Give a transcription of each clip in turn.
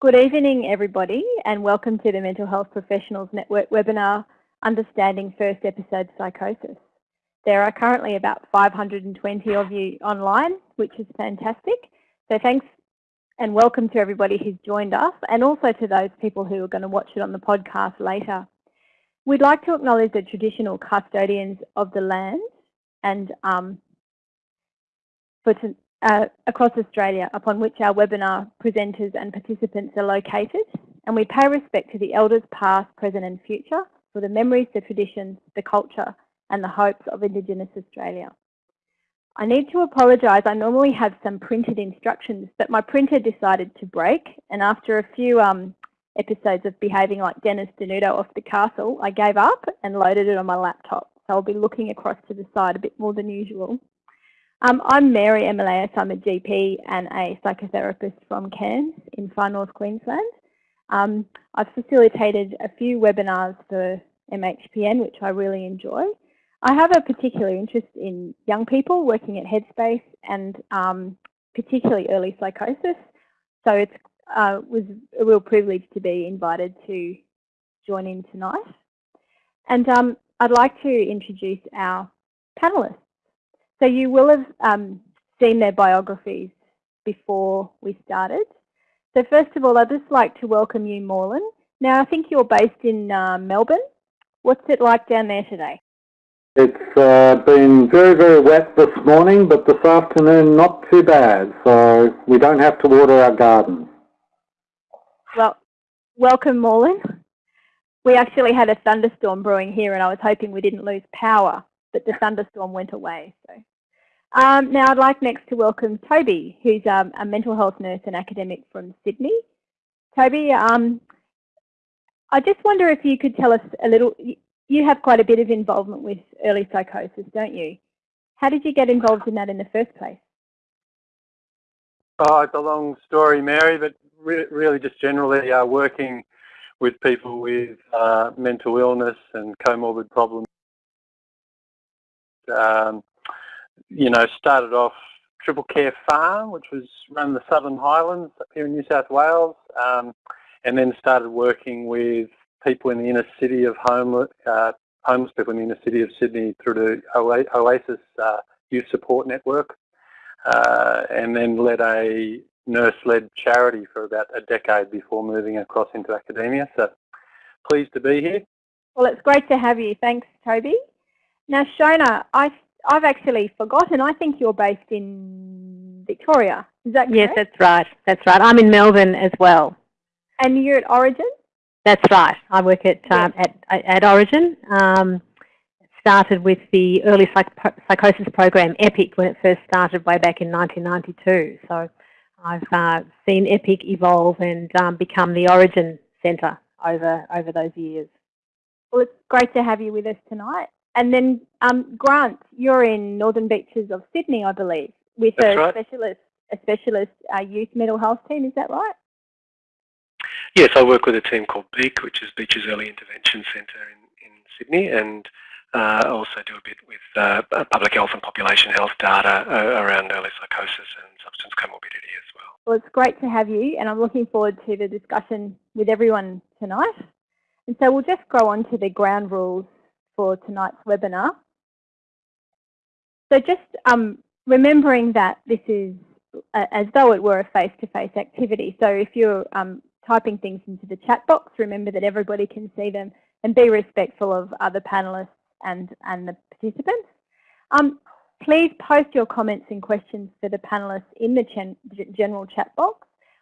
Good evening, everybody, and welcome to the Mental Health Professionals Network webinar, Understanding First Episode Psychosis. There are currently about 520 of you online, which is fantastic. So thanks and welcome to everybody who's joined us and also to those people who are going to watch it on the podcast later. We'd like to acknowledge the traditional custodians of the land and um, for to, uh, across Australia upon which our webinar presenters and participants are located and we pay respect to the elders past, present and future for the memories, the traditions, the culture and the hopes of Indigenous Australia. I need to apologise, I normally have some printed instructions but my printer decided to break and after a few um, episodes of behaving like Dennis Denuto off the castle, I gave up and loaded it on my laptop. So I'll be looking across to the side a bit more than usual. Um, I'm Mary Emilias. I'm a GP and a psychotherapist from Cairns in far north Queensland. Um, I've facilitated a few webinars for MHPN, which I really enjoy. I have a particular interest in young people working at Headspace and um, particularly early psychosis. So it uh, was a real privilege to be invited to join in tonight. And um, I'd like to introduce our panellists. So you will have um, seen their biographies before we started. So first of all, I'd just like to welcome you, Morton. Now, I think you're based in uh, Melbourne. What's it like down there today? It's uh, been very, very wet this morning, but this afternoon not too bad. So we don't have to water our garden. Well, welcome, Morton. We actually had a thunderstorm brewing here and I was hoping we didn't lose power but the thunderstorm went away. So um, now I'd like next to welcome Toby, who's um, a mental health nurse and academic from Sydney. Toby, um, I just wonder if you could tell us a little, you have quite a bit of involvement with early psychosis, don't you? How did you get involved in that in the first place? Oh, it's a long story, Mary, but re really just generally uh, working with people with uh, mental illness and comorbid problems um, you know, started off Triple Care Farm, which was run the Southern Highlands up here in New South Wales, um, and then started working with people in the inner city of homeless, uh, homeless people in the inner city of Sydney through the Oasis uh, Youth Support Network, uh, and then led a nurse-led charity for about a decade before moving across into academia. So pleased to be here. Well, it's great to have you. Thanks, Toby. Now, Shona, I, I've actually forgotten. I think you're based in Victoria. Is that correct? Yes, that's right. That's right. I'm in Melbourne as well. And you're at Orygen? That's right. I work at um, at, at Orygen. Um, started with the early psych psychosis program, EPPIC, when it first started way back in 1992. So I've uh, seen EPPIC evolve and um, become the Orygen Centre over over those years. Well, it's great to have you with us tonight. And then um, Grant, you're in Northern Beaches of Sydney, I believe, with That's a right. specialist, a specialist uh, youth mental health team. Is that right? Yes, I work with a team called BEAC, which is Beaches Early Intervention Centre in, in Sydney, and uh, I also do a bit with uh, public health and population health data uh, around early psychosis and substance comorbidity as well. Well, it's great to have you, and I'm looking forward to the discussion with everyone tonight. And so we'll just go on to the ground rules for tonight's webinar. So just um, remembering that this is as though it were a face-to-face -face activity. So if you're um, typing things into the chat box, remember that everybody can see them and be respectful of other panelists and, and the participants. Um, please post your comments and questions for the panelists in the general chat box.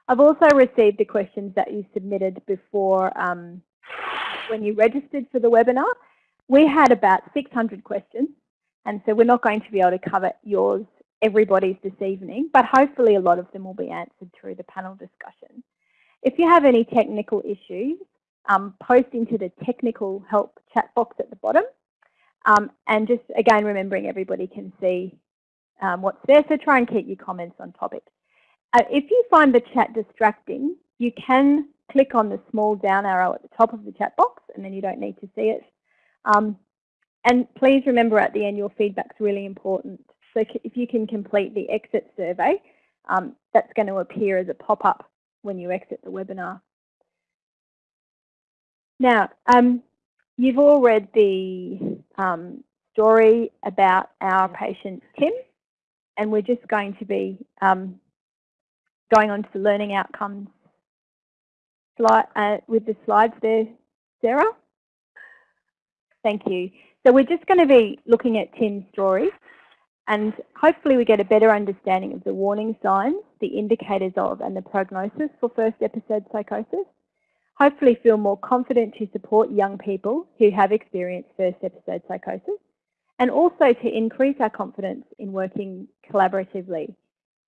I've also received the questions that you submitted before um, when you registered for the webinar. We had about 600 questions, and so we're not going to be able to cover yours, everybody's this evening, but hopefully a lot of them will be answered through the panel discussion. If you have any technical issues, um, post into the technical help chat box at the bottom. Um, and just again, remembering everybody can see um, what's there, so try and keep your comments on topic. Uh, if you find the chat distracting, you can click on the small down arrow at the top of the chat box and then you don't need to see it. Um, and please remember at the end your feedback is really important. So if you can complete the exit survey, um, that's going to appear as a pop-up when you exit the webinar. Now, um, you've all read the um, story about our patient Tim, and we're just going to be um, going on to the learning outcomes slide, uh, with the slides there, Sarah. Thank you. So we're just going to be looking at Tim's story and hopefully we get a better understanding of the warning signs, the indicators of and the prognosis for first episode psychosis. Hopefully feel more confident to support young people who have experienced first episode psychosis and also to increase our confidence in working collaboratively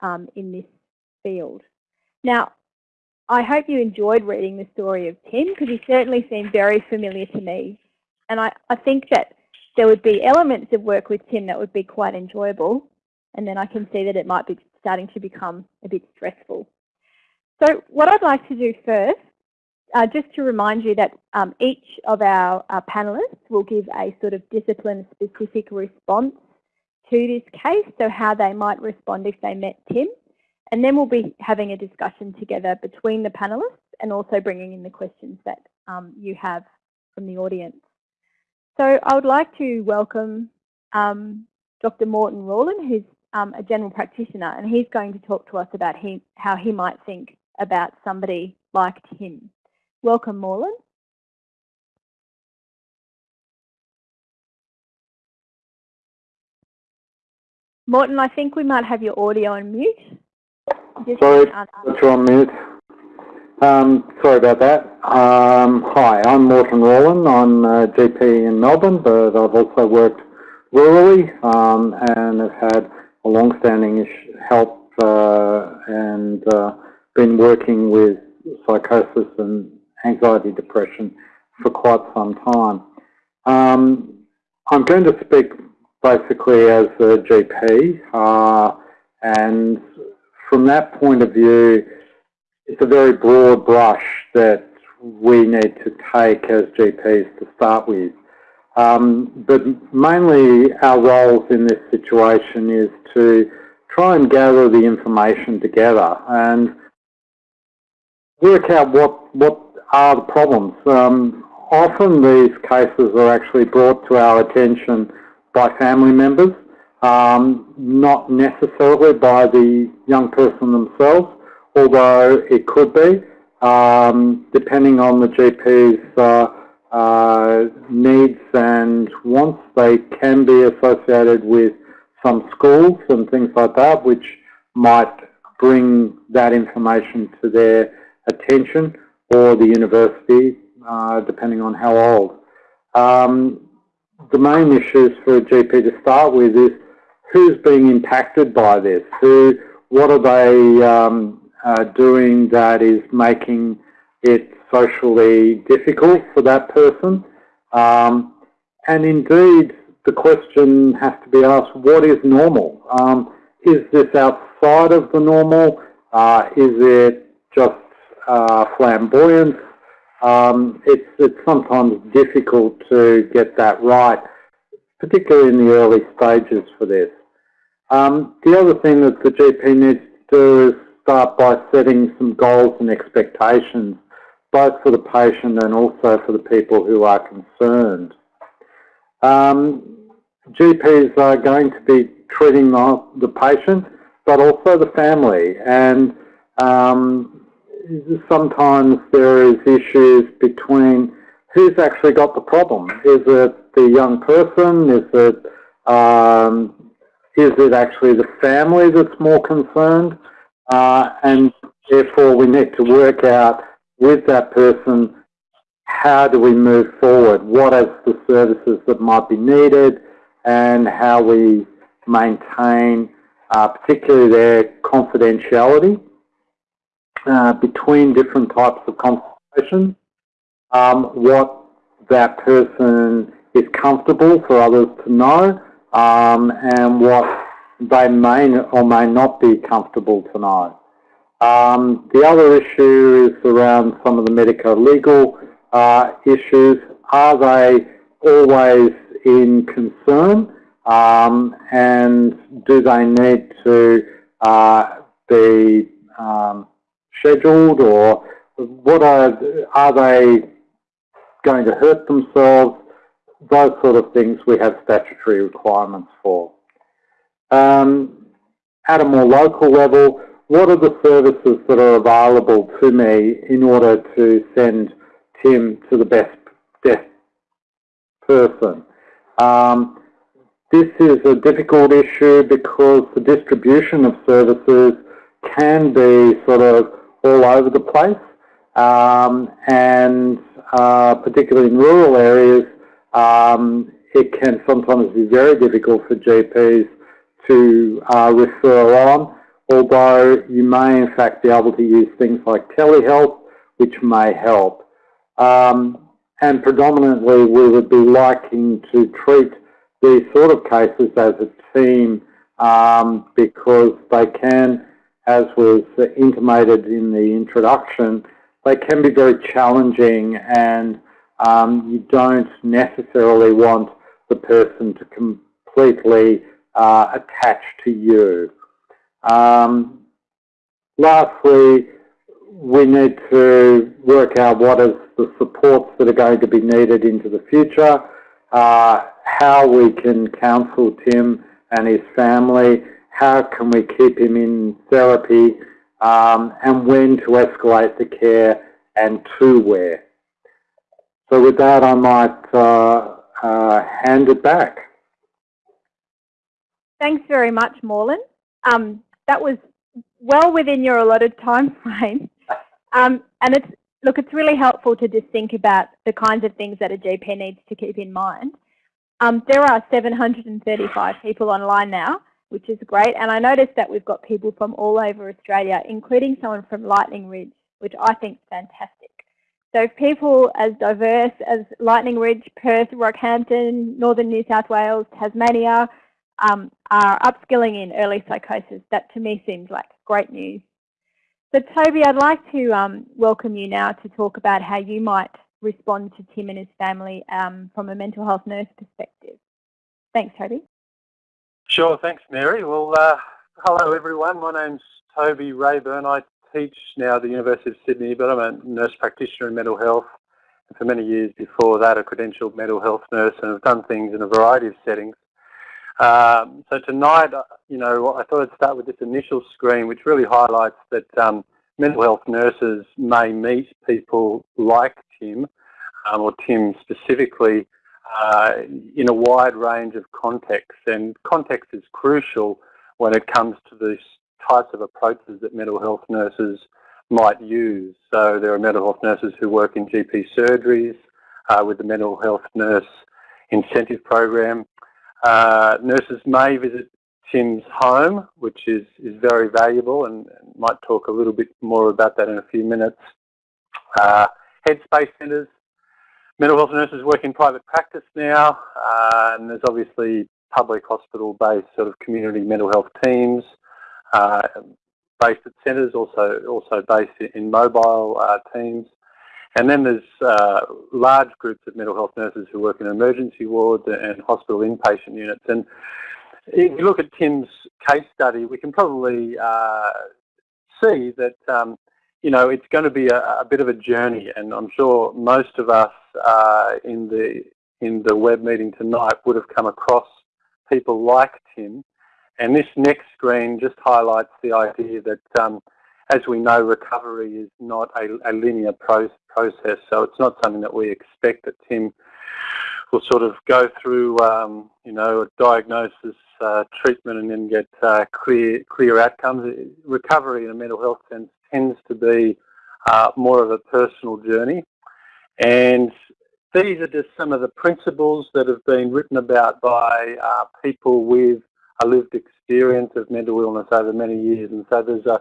um, in this field. Now, I hope you enjoyed reading the story of Tim because he certainly seemed very familiar to me. And I, I think that there would be elements of work with Tim that would be quite enjoyable. And then I can see that it might be starting to become a bit stressful. So what I'd like to do first, uh, just to remind you that um, each of our, our panellists will give a sort of discipline-specific response to this case, so how they might respond if they met Tim. And then we'll be having a discussion together between the panellists and also bringing in the questions that um, you have from the audience. So I would like to welcome um, Dr. Morton Rawlin, who's um, a general practitioner, and he's going to talk to us about he, how he might think about somebody like him. Welcome, Morlin. Morton, I think we might have your audio on mute. Just Sorry, you're on mute. Um, sorry about that. Um, hi, I'm Morton Rawlin. I'm a GP in Melbourne, but I've also worked rurally um, and have had a long-standing help uh, and uh, been working with psychosis and anxiety depression for quite some time. Um, I'm going to speak basically as a GP uh, and from that point of view it's a very broad brush that we need to take as GPs to start with. Um, but mainly our roles in this situation is to try and gather the information together and work out what, what are the problems. Um, often these cases are actually brought to our attention by family members, um, not necessarily by the young person themselves although it could be, um, depending on the GP's uh, uh, needs and wants, they can be associated with some schools and things like that, which might bring that information to their attention, or the university, uh, depending on how old. Um, the main issues for a GP to start with is who's being impacted by this, who, what are they um, uh, doing that is making it socially difficult for that person. Um, and indeed, the question has to be asked, what is normal? Um, is this outside of the normal? Uh, is it just uh, flamboyance? Um, it's, it's sometimes difficult to get that right, particularly in the early stages for this. Um, the other thing that the GP needs to do is start by setting some goals and expectations, both for the patient and also for the people who are concerned. Um, GPs are going to be treating the, the patient, but also the family. And um, sometimes there is issues between who's actually got the problem. Is it the young person? Is it, um, is it actually the family that's more concerned? Uh, and therefore we need to work out with that person how do we move forward, what are the services that might be needed and how we maintain uh, particularly their confidentiality uh, between different types of consultations, um, what that person is comfortable for others to know um, and what they may or may not be comfortable to know. Um, the other issue is around some of the medico-legal uh, issues. Are they always in concern um, and do they need to uh, be um, scheduled or what are, are they going to hurt themselves? Those sort of things we have statutory requirements for. Um, at a more local level, what are the services that are available to me in order to send Tim to the best, person? Um, this is a difficult issue because the distribution of services can be sort of all over the place um, and uh, particularly in rural areas um, it can sometimes be very difficult for GPs to uh, refer on although you may in fact be able to use things like telehealth which may help. Um, and predominantly we would be liking to treat these sort of cases as a team um, because they can, as was intimated in the introduction, they can be very challenging and um, you don't necessarily want the person to completely uh, attach to you. Um, lastly, we need to work out what is the supports that are going to be needed into the future, uh, how we can counsel Tim and his family, how can we keep him in therapy, um, and when to escalate the care and to where. So with that, I might uh, uh, hand it back. Thanks very much, Morton. Um, that was well within your allotted time frame. Um, and it's look, it's really helpful to just think about the kinds of things that a GP needs to keep in mind. Um, there are 735 people online now, which is great. And I noticed that we've got people from all over Australia, including someone from Lightning Ridge, which I think is fantastic. So people as diverse as Lightning Ridge, Perth, Rockhampton, Northern New South Wales, Tasmania, um, are upskilling in early psychosis. That to me seems like great news. So Toby, I'd like to um, welcome you now to talk about how you might respond to Tim and his family um, from a mental health nurse perspective. Thanks, Toby. Sure, thanks, Mary. Well, uh, hello everyone. My name's Toby Raeburn. I teach now at the University of Sydney, but I'm a nurse practitioner in mental health. And for many years before that, a credentialed mental health nurse, and have done things in a variety of settings. Um, so tonight, uh, you know, I thought I'd start with this initial screen, which really highlights that um, mental health nurses may meet people like Tim, um, or Tim specifically, uh, in a wide range of contexts. And context is crucial when it comes to these types of approaches that mental health nurses might use. So there are mental health nurses who work in GP surgeries uh, with the mental health nurse incentive program. Uh, nurses may visit Tim's home, which is, is very valuable and, might talk a little bit more about that in a few minutes. Uh, headspace centres, mental health nurses work in private practice now, uh, and there's obviously public hospital-based sort of community mental health teams uh, based at centres, also also based in mobile uh, teams. And then there's uh, large groups of mental health nurses who work in emergency wards and hospital inpatient units. And if you look at Tim's case study, we can probably uh, see that um, you know it's going to be a, a, bit of a journey, and I'm sure most of us uh, in the in the web meeting tonight would have come across people like Tim. And this next screen just highlights the idea that um, as we know, recovery is not a, a linear pro process, so it's not something that we expect that Tim will sort of go through, um, you know, a diagnosis, uh, treatment, and then get uh, clear clear outcomes. Recovery in a mental health sense tends to be uh, more of a personal journey, and these are just some of the principles that have been written about by uh, people with a lived experience of mental illness over many years, and so there's a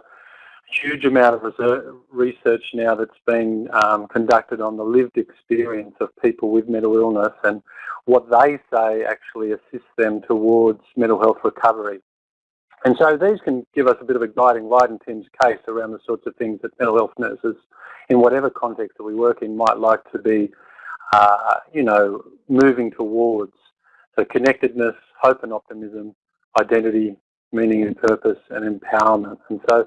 huge amount of research now that's been um, conducted on the lived experience of people with mental illness and what they say actually assists them towards mental health recovery. And so these can give us a bit of a guiding light in Tim's case around the sorts of things that mental health nurses, in whatever context that we work in, might like to be, uh, you know, moving towards. So connectedness, hope and optimism, identity, meaning and purpose, and empowerment. And so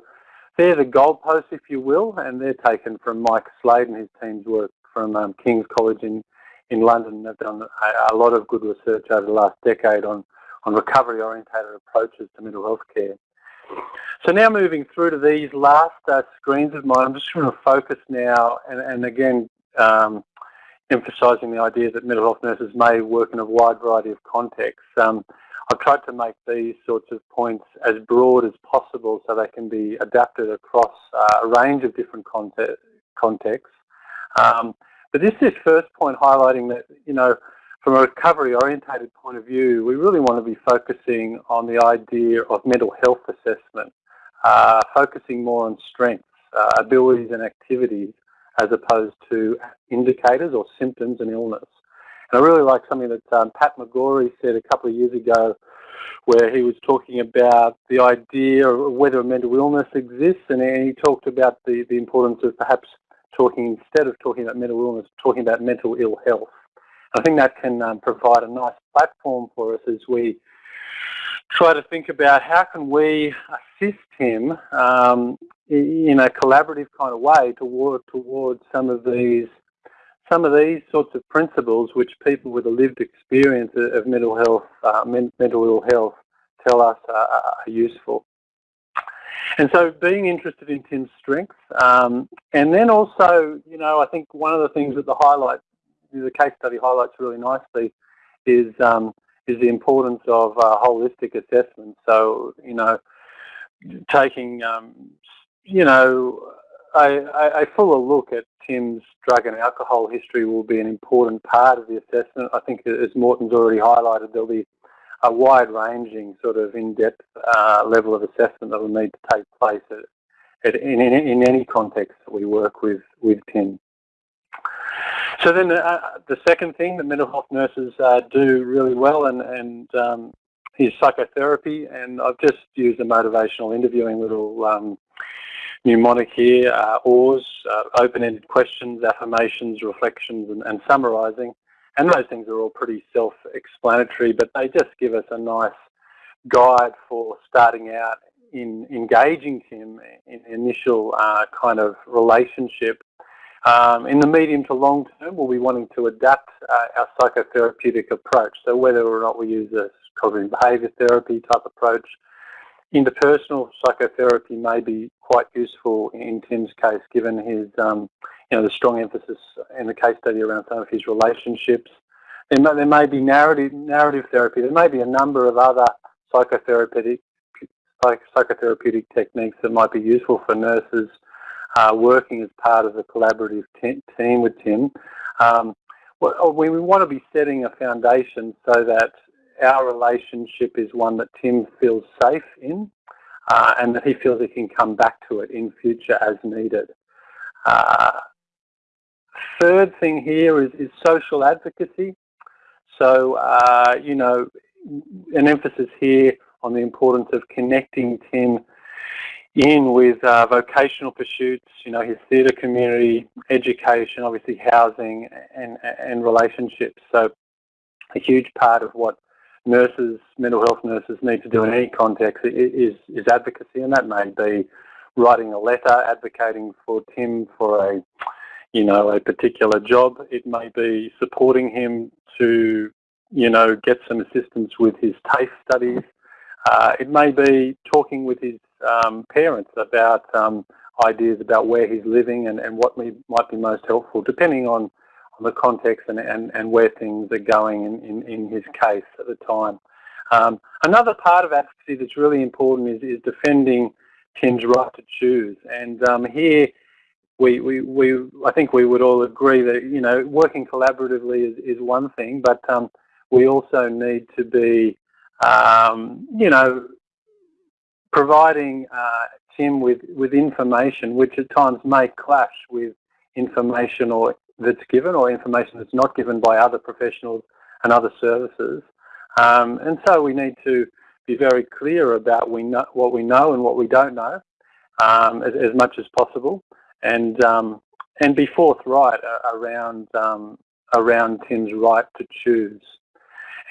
they're the goalposts, if you will, and they're taken from Mike Slade and his team's work from um, King's College in, in London. They've done a, a, lot of good research over the last decade on, on recovery-orientated approaches to mental health care. So now moving through to these last uh, screens of mine, I'm just going to focus now, and, and again, um, emphasising the idea that mental health nurses may work in a wide variety of contexts. Um, I've tried to make these sorts of points as broad as possible so they can be adapted across uh, a range of different contexts. Um, but this is first point highlighting that, you know, from a recovery orientated point of view, we really want to be focusing on the idea of mental health assessment, uh, focusing more on strengths, uh, abilities and activities as opposed to indicators or symptoms and illness. And I really like something that um, Pat McGorry said a couple of years ago where he was talking about the idea of whether a mental illness exists and he talked about the, the importance of perhaps talking, instead of talking about mental illness, talking about mental ill health. I think that can um, provide a nice platform for us as we try to think about how can we assist him um, in a collaborative kind of way toward towards some of these some of these sorts of principles which people with a lived experience of mental health, uh, mental ill health, tell us are, are, useful. And so being interested in Tim's strengths, um, and then also, you know, I think one of the things that the highlight, the case study highlights really nicely is um, is the importance of uh, holistic assessment. So, you know, taking, um, you know, a, a, fuller look at Tim's drug and alcohol history will be an important part of the assessment. I think as Morton's already highlighted, there'll be a wide-ranging sort of in-depth uh, level of assessment that will need to take place at, at, in, in, in, any context that we work with, with Tim. So then uh, the second thing that mental health nurses uh, do really well and, and um, is psychotherapy and I've just used a motivational interviewing little um, mnemonic here, uh, OARS, uh, open-ended questions, affirmations, reflections, and, and summarising. And those things are all pretty self-explanatory, but they just give us a nice guide for starting out in engaging Tim in initial uh, kind of relationship. Um, in the medium to long term, we'll be wanting to adapt uh, our psychotherapeutic approach. So whether or not we use a cognitive behaviour therapy type approach, interpersonal psychotherapy may be quite useful in Tim's case, given his, um, you know, the strong emphasis in the case study around some of his relationships. There may, there may be narrative, narrative therapy. There may be a number of other psychotherapeutic, psychotherapeutic techniques that might be useful for nurses uh, working as part of the collaborative team with Tim. Um, we want to be setting a foundation so that our relationship is one that Tim feels safe in uh, and that he feels he can come back to it in future as needed. Uh, third thing here is, is social advocacy. So, uh, you know, an emphasis here on the importance of connecting Tim in with uh, vocational pursuits, you know, his theatre community, education, obviously housing and, and relationships. So a huge part of what nurses, mental health nurses need to do in any context is, is advocacy, and that may be writing a letter advocating for Tim for a, you know, a particular job. It may be supporting him to, you know, get some assistance with his TAFE studies. Uh, it may be talking with his um, parents about um, ideas about where he's living and, and what may, might be most helpful, depending on the context and, and, and where things are going in, in, in his case at the time. Um, another part of advocacy that's really important is, is defending Tim's right to choose. And um, here, we, we, we, I think we would all agree that, you know, working collaboratively is, is one thing, but um, we also need to be, um, you know, providing uh, Tim with, with information which at times may clash with information or that's given or information that's not given by other professionals and other services. Um, and so we need to be very clear about we know, what we know and what we don't know um, as, as, much as possible and, um, and be forthright around, um, around Tim's right to choose.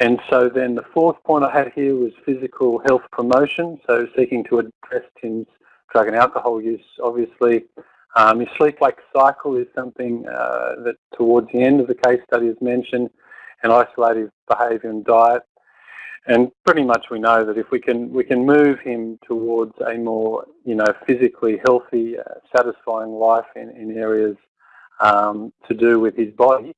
And so then the fourth point I had here was physical health promotion, so seeking to address Tim's drug and alcohol use, obviously. Um, your sleep-wake cycle is something uh, that towards the end of the case study is mentioned, and isolative behaviour and diet. And pretty much we know that if we can we can move him towards a more you know physically healthy, uh, satisfying life in, in areas um, to do with his body,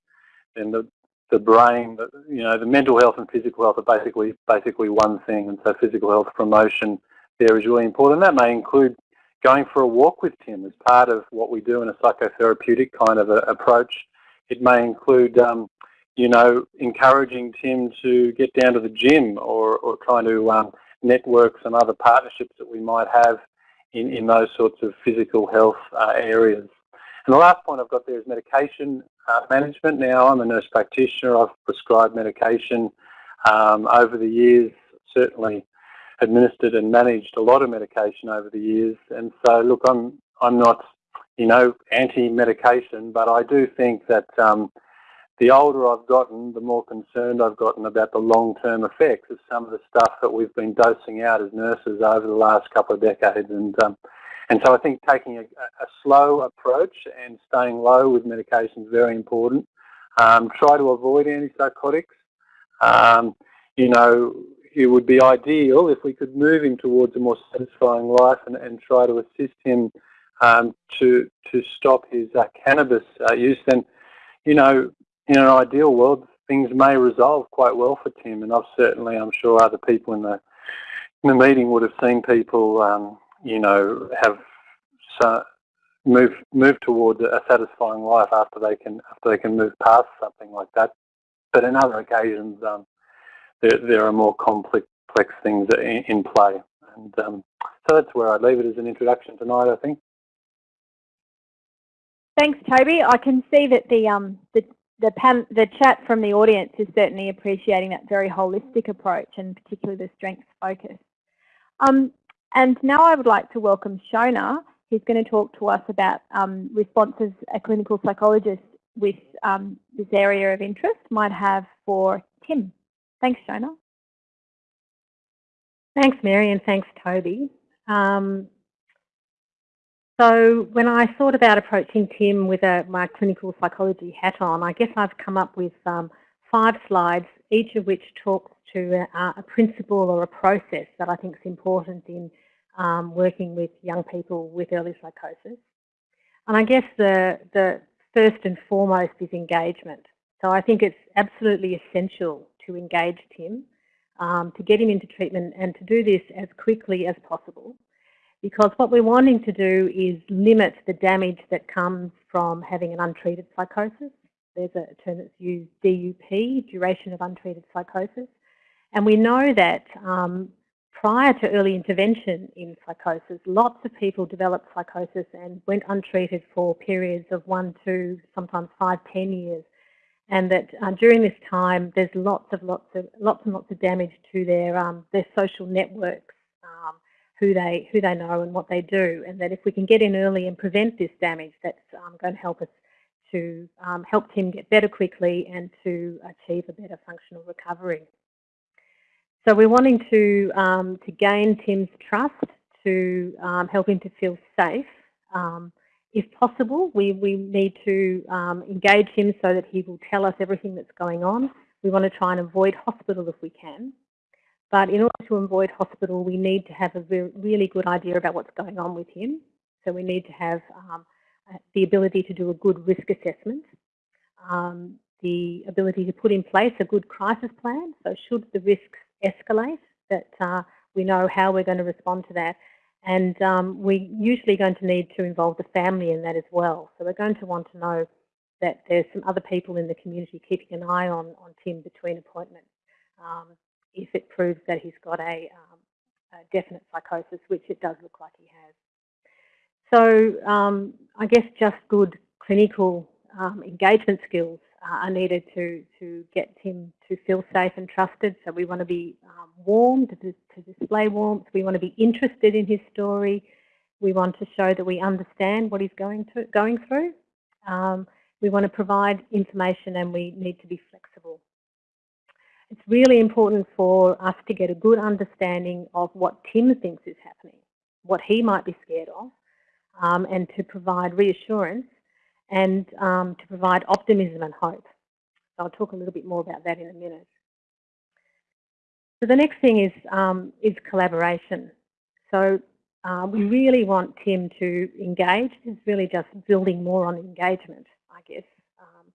then the the brain, the, you know, the mental health and physical health are basically basically one thing. And so physical health promotion there is really important. That may include going for a walk with Tim as part of what we do in a psychotherapeutic kind of a, approach. It may include um, you know, encouraging Tim to get down to the gym or, or trying to um, network some other partnerships that we might have in, in those sorts of physical health uh, areas. And the last point I've got there is medication uh, management. Now, I'm a nurse practitioner. I've prescribed medication um, over the years, certainly administered and managed a lot of medication over the years. And so, look, I'm, I'm not, you know, anti-medication, but I do think that um, the older I've gotten, the more concerned I've gotten about the long-term effects of some of the stuff that we've been dosing out as nurses over the last couple of decades. And um, and so I think taking a, a, slow approach and staying low with medication is very important. Um, try to avoid antipsychotics. Um, you know, it would be ideal if we could move him towards a more satisfying life and, and try to assist him um, to to stop his uh, cannabis uh, use. Then, you know, in an ideal world, things may resolve quite well for Tim. And I've certainly, I'm sure other people in the, in the meeting would have seen people, um, you know, have so move move towards a satisfying life after they can after they can move past something like that. But in other occasions, um, there there are more complex things in, in play, and um, so that's where I'd leave it as an introduction tonight. I think. Thanks, Toby. I can see that the um the the, pan, the chat from the audience is certainly appreciating that very holistic approach and particularly the strengths focus. Um, and now I would like to welcome Shona, who's going to talk to us about um, responses a clinical psychologist with um, this area of interest might have for Tim. Thanks, Shona. Thanks, Mary, and thanks, Toby. Um, so when I thought about approaching Tim with a, my clinical psychology hat on, I guess I've come up with um, five slides, each of which talks to a, a, principle or a process that I think is important in um, working with young people with early psychosis. And I guess the, the first and foremost is engagement. So I think it's absolutely essential to engage Tim, um, to get him into treatment and to do this as quickly as possible because what we're wanting to do is limit the damage that comes from having an untreated psychosis. There's a term that's used, DUP, duration of untreated psychosis. And we know that um, prior to early intervention in psychosis, lots of people developed psychosis and went untreated for periods of one, two, sometimes five, ten years. And that uh, during this time, there's lots of lots of lots and lots of damage to their um, their social networks, um, who they who they know and what they do, and that if we can get in early and prevent this damage, that's um, going to help us to um, help Tim get better quickly and to achieve a better functional recovery. So we're wanting to um, to gain Tim's trust, to help him to feel safe. Um, if possible, we, we need to um, engage him so that he will tell us everything that's going on. We want to try and avoid hospital if we can. But in order to avoid hospital, we need to have a really good idea about what's going on with him. So we need to have um, the ability to do a good risk assessment, um, the ability to put in place a good crisis plan. So should the risks escalate, that uh, we know how we're going to respond to that. And um, we're usually going to need to involve the family in that as well. So we're going to want to know that there's some other people in the community keeping an eye on, on Tim between appointments. Um, if it proves that he's got a, um, a definite psychosis, which it does look like he has. So um, I guess just good clinical um, engagement skills are needed to, to get him to feel safe and trusted. So we want to be um, warm, to, to, display warmth. We want to be interested in his story. We want to show that we understand what he's going, to, going through. Um, we want to provide information and we need to be flexible. It's really important for us to get a good understanding of what Tim thinks is happening. what he might be scared of, um, and to provide reassurance and um, to provide optimism and hope. So I'll talk a little bit more about that in a minute. So the next thing is, um, is collaboration. So uh, we really want Tim to engage. It's really just building more on engagement, I guess. Um,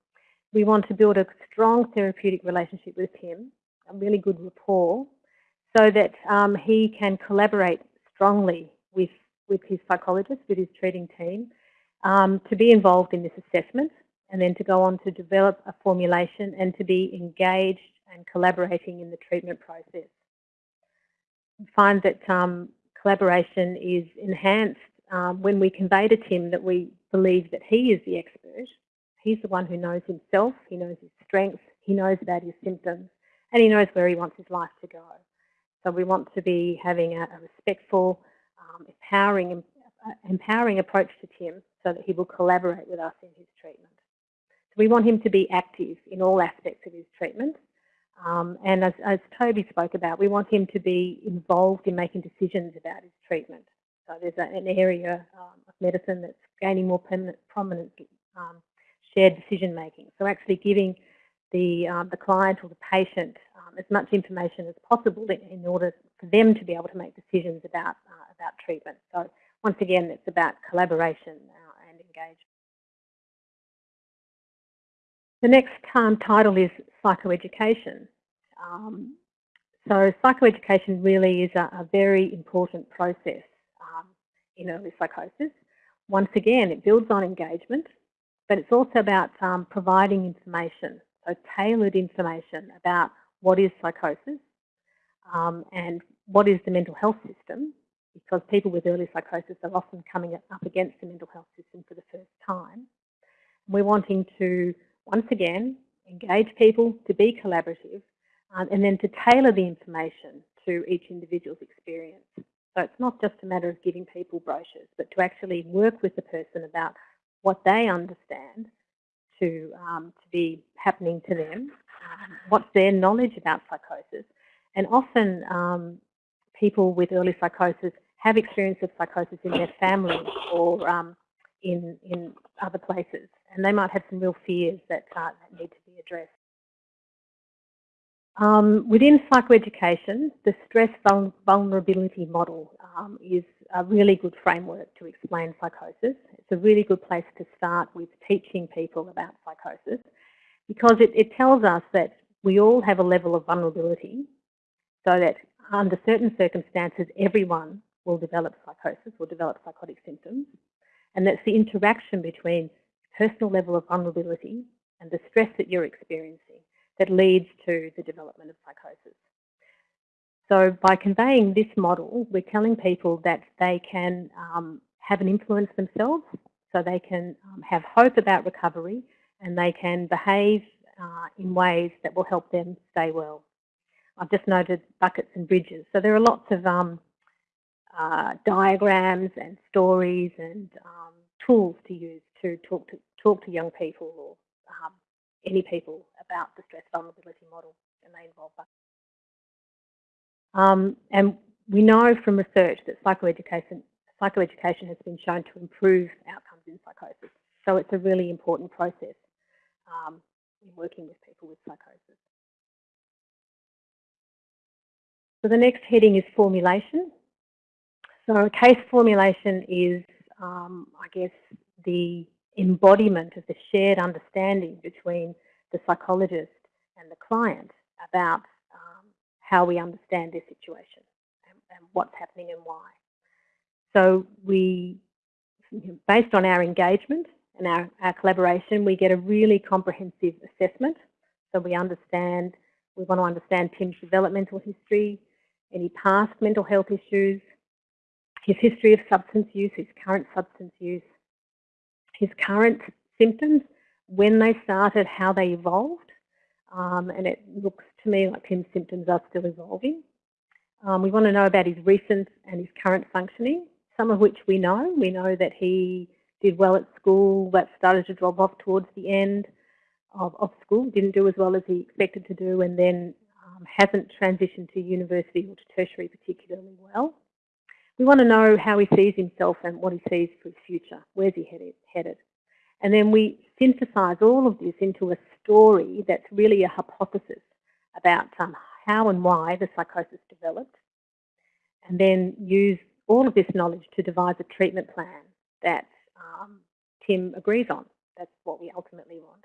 we want to build a strong therapeutic relationship with Tim, a really good rapport, so that um, he can collaborate strongly with, with his psychologist, with his treating team, um, to be involved in this assessment and then to go on to develop a formulation and to be engaged and collaborating in the treatment process. We find that um, collaboration is enhanced um, when we convey to Tim that we believe that he is the expert. He's the one who knows himself, he knows his strengths, he knows about his symptoms, and he knows where he wants his life to go. So we want to be having a, a respectful, um, empowering, uh, empowering approach to Tim so that he will collaborate with us in his treatment. So we want him to be active in all aspects of his treatment. Um, and as, as, Toby spoke about, we want him to be involved in making decisions about his treatment. So there's an area um, of medicine that's gaining more prominent um, shared decision making. So actually giving the, um, the client or the patient um, as much information as possible in order for them to be able to make decisions about, uh, about treatment. So once again, it's about collaboration engagement. The next um, title is psychoeducation. Um, so psychoeducation really is a, a very important process um, in early psychosis. Once again, it builds on engagement, but it's also about um, providing information so tailored information about what is psychosis um, and what is the mental health system, because people with early psychosis are often coming up against the mental health system for the first time. We're wanting to, once again, engage people to be collaborative um, and then to tailor the information to each individual's experience. So it's not just a matter of giving people brochures, but to actually work with the person about what they understand to, um, to be happening to them, um, what's their knowledge about psychosis. And often um, people with early psychosis have experience of psychosis in their family or um, in, in other places. And they might have some real fears that, uh, that need to be addressed. Um, within psychoeducation, the stress vulnerability model um, is a really good framework to explain psychosis. It's a really good place to start with teaching people about psychosis because it, it tells us that we all have a level of vulnerability so that under certain circumstances everyone will develop psychosis, will develop psychotic symptoms and that's the interaction between personal level of vulnerability and the stress that you're experiencing that leads to the development of psychosis. So by conveying this model, we're telling people that they can um, have an influence themselves, so they can um, have hope about recovery and they can behave uh, in ways that will help them stay well. I've just noted buckets and bridges. So there are lots of um, uh, diagrams and stories and um, tools to use to talk to talk to young people or um, any people about the stress vulnerability model, and they involve that. Um, and we know from research that psychoeducation, psychoeducation has been shown to improve outcomes in psychosis. So it's a really important process um, in working with people with psychosis. So the next heading is formulation. So case formulation is, um, I guess, the embodiment of the shared understanding between the psychologist and the client about um, how we understand their situation and, and, what's happening and why. So we, based on our engagement and our, our collaboration, we get a really comprehensive assessment. So we understand, we want to understand Tim's developmental history, any past mental health issues, his history of substance use, his current substance use, his current symptoms, when they started, how they evolved, um, and it looks to me like Tim's symptoms are still evolving. Um, we want to know about his recent and his current functioning, some of which we know. We know that he did well at school, but started to drop off towards the end of, of school, didn't do as well as he expected to do, and then um, hasn't transitioned to university or to tertiary particularly well. We want to know how he sees himself and what he sees for his future. Where's he headed? headed? And then we synthesize all of this into a story that's really a hypothesis about um, how and why the psychosis developed, and then use all of this knowledge to devise a treatment plan that um, Tim agrees on. That's what we ultimately want.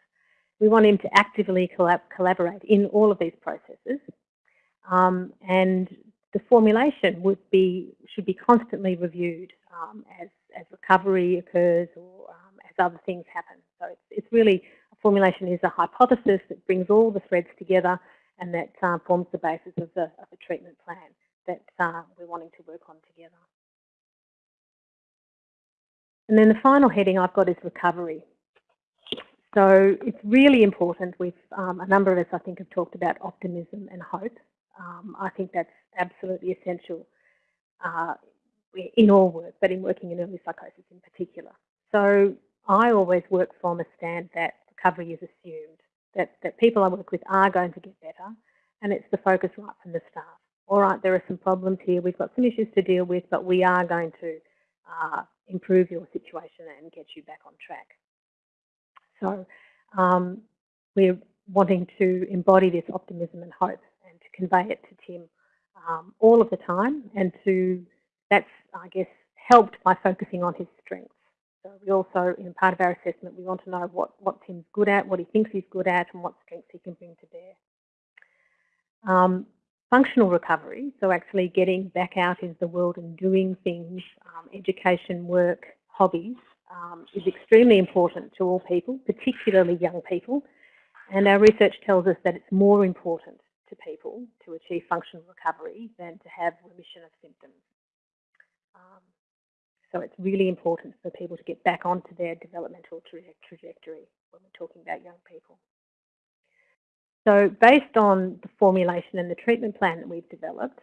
We want him to actively collab collaborate in all of these processes. Um, and the formulation would be should be constantly reviewed um, as, as recovery occurs or um, as other things happen. So it's, it's really, a formulation is a hypothesis that brings all the threads together and that uh, forms the basis of the, of the treatment plan that uh, we're wanting to work on together. And then the final heading I've got is recovery. So it's really important. We've um, a number of us, I think, have talked about optimism and hope. Um, I think that's absolutely essential uh, in all work, but in working in early psychosis in particular. So I always work from a stand that recovery is assumed, that, that people I work with are going to get better, and it's the focus right from the start. All right, there are some problems here, we've got some issues to deal with, but we are going to uh, improve your situation and get you back on track. So um, we're wanting to embody this optimism and hope convey it to Tim um, all of the time and to, that's I guess helped by focusing on his strengths. So we also, in part of our assessment, we want to know what, what Tim's good at, what he thinks he's good at and what strengths he can bring to bear. Um, functional recovery, so actually getting back out into the world and doing things, um, education, work, hobbies, um, is extremely important to all people, particularly young people. And our research tells us that it's more important to people to achieve functional recovery than to have remission of symptoms. Um, so it's really important for people to get back onto their developmental tra trajectory when we're talking about young people. So based on the formulation and the treatment plan that we've developed,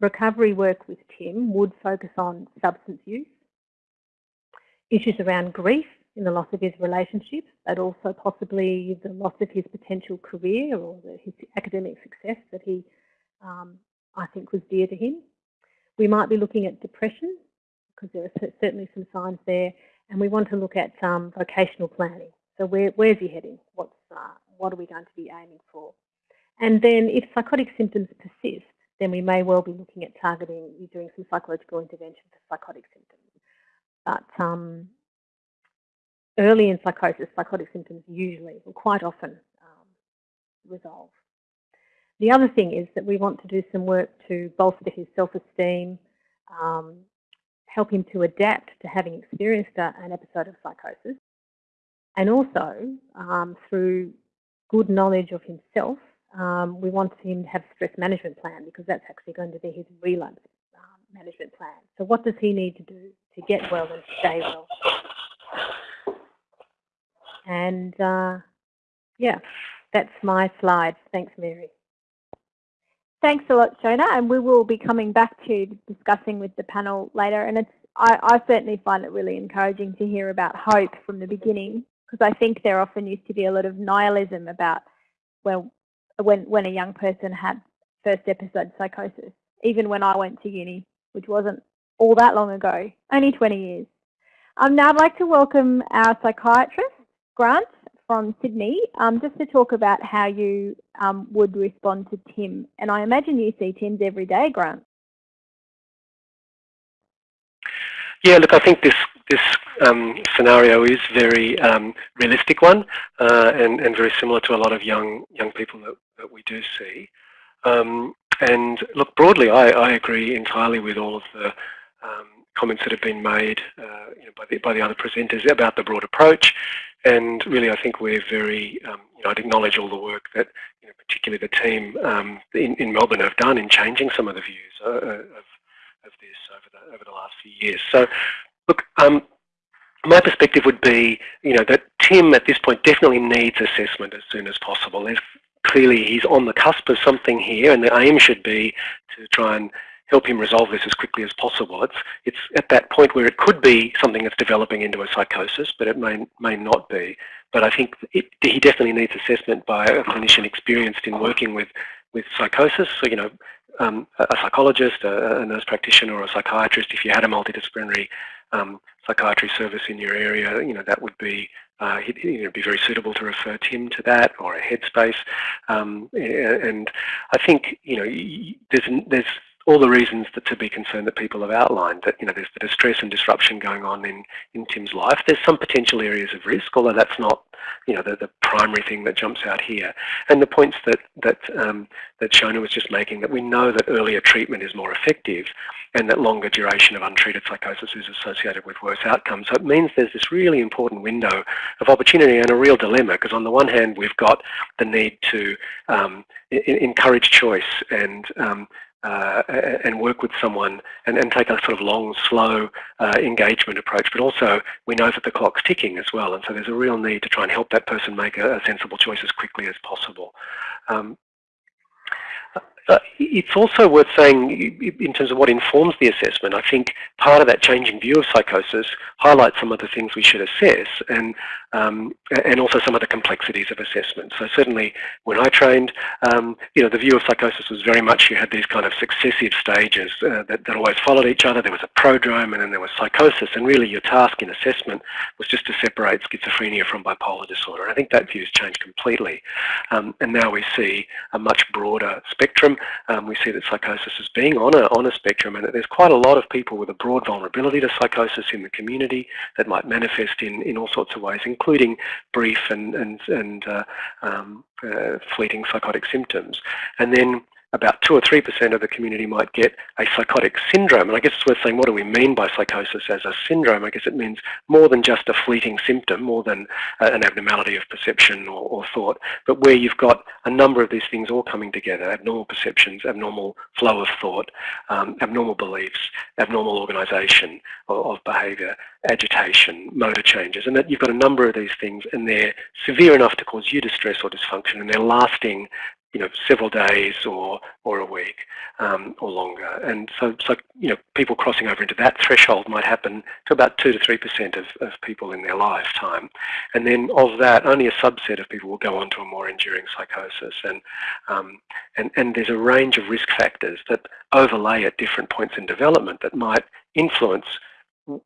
recovery work with Tim would focus on substance use, issues around grief in the loss of his relationship, but also possibly the loss of his potential career or the, his academic success that he, um, I think, was dear to him. We might be looking at depression because there are certainly some signs there, and we want to look at um, vocational planning. So where, where's he heading? What's uh, what are we going to be aiming for? And then if psychotic symptoms persist, then we may well be looking at targeting, doing some psychological intervention for psychotic symptoms. But um, early in psychosis, psychotic symptoms usually, or quite often, um, resolve. The other thing is that we want to do some work to bolster his self-esteem, um, help him to adapt to having experienced an episode of psychosis, and also um, through good knowledge of himself, um, we want him to have a stress management plan because that's actually going to be his relapse um, management plan. So what does he need to do to get well and stay well? And uh, yeah, that's my slide. Thanks, Mary. Thanks a lot, Shona, and we will be coming back to discussing with the panel later. And it's I, I certainly find it really encouraging to hear about hope from the beginning because I think there often used to be a lot of nihilism about well when when a young person had first episode psychosis. Even when I went to uni, which wasn't all that long ago, only 20 years. Um, now I'd like to welcome our psychiatrist, Grant from Sydney, um, just to talk about how you um, would respond to Tim. And I imagine you see Tim's every day, Grant. Yeah, look, I think this this um, scenario is very um, realistic one uh, and, and very similar to a lot of young young people that, that we do see. Um, and look, broadly, I, I agree entirely with all of the um, comments that have been made uh, you know, by, the, by the other presenters about the broad approach. And really, I think we're very, um, you know, I'd acknowledge all the work that, you know, particularly the team um, in, in Melbourne have done in changing some of the views uh, of of this over the over the last few years. So, look, um, my perspective would be, you know, that Tim at this point definitely needs assessment as soon as possible. There's clearly he's on the cusp of something here, and the aim should be to try and help him resolve this as quickly as possible. It's it's at that point where it could be something that's developing into a psychosis, but it may may not be. But I think it, he definitely needs assessment by a clinician experienced in working with with psychosis. So you know, um, a psychologist, a, a, nurse practitioner or a psychiatrist, if you had a multidisciplinary um, psychiatry service in your area, you know, that would be uh, know, be very suitable to refer Tim to that or a headspace. Um, and I think, you know, there's, there's all the reasons that, to be concerned that people have outlined, that you know there's the distress and disruption going on in, in Tim's life. There's some potential areas of risk, although that's not you know the, the primary thing that jumps out here. And the points that that um, that Shona was just making, that we know that earlier treatment is more effective, and that longer duration of untreated psychosis is associated with worse outcomes. So it means there's this really important window of opportunity and a real dilemma, because on the one hand we've got the need to um, encourage choice and um, uh, and work with someone and, and, take a sort of long, slow uh, engagement approach. But also, we know that the clock's ticking as well, and so there's a real need to try and help that person make a, a sensible choice as quickly as possible. Um, it's also worth saying, in terms of what informs the assessment, I think part of that changing view of psychosis highlights some of the things we should assess and, um, and also some of the complexities of assessment. So certainly when I trained, um, you know, the view of psychosis was very much you had these kind of successive stages uh, that, that always followed each other. There was a prodrome and then there was psychosis and really your task in assessment was just to separate schizophrenia from bipolar disorder. I think that view has changed completely. Um, and now we see a much broader spectrum um, we see that psychosis is being on a, on a spectrum and that there's quite a lot of people with a broad vulnerability to psychosis in the community that might manifest in, in all sorts of ways, including brief and, and, and uh, um, uh, fleeting psychotic symptoms. And then about 2 or 3% of the community might get a psychotic syndrome. And I guess it's worth saying, what do we mean by psychosis as a syndrome? I guess it means more than just a fleeting symptom, more than uh, an abnormality of perception or, or, thought, but where you've got a number of these things all coming together, abnormal perceptions, abnormal flow of thought, um, abnormal beliefs, abnormal organisation of, of behaviour, agitation, motor changes, and that you've got a number of these things and they're severe enough to cause you distress or dysfunction and they're lasting you know, several days or or a week um, or longer. And so, so, you know, people crossing over into that threshold might happen to about two to three percent of, of people in their lifetime. And then of that, only a subset of people will go on to a more enduring psychosis. And um, and and there's a range of risk factors that overlay at different points in development that might influence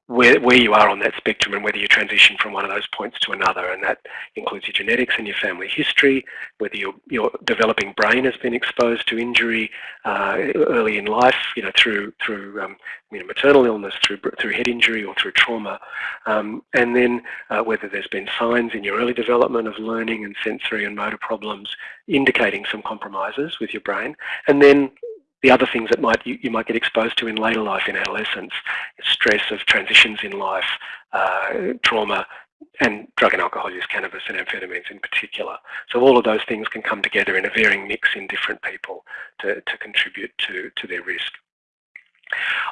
where, where you are on that spectrum and whether you transition from one of those points to another. And that includes your genetics and your family history, whether your, your developing brain has been exposed to injury uh, early in life, you know, through, through um, you know, maternal illness, through, through head injury or through trauma. Um, and then uh, whether there's been signs in your early development of learning and sensory and motor problems indicating some compromises with your brain. And then the other things that might you, you, might get exposed to in later life in adolescence, stress of transitions in life, uh, trauma, and drug and alcohol use, cannabis and amphetamines in particular. So all of those things can come together in a varying mix in different people to, to contribute to, to their risk.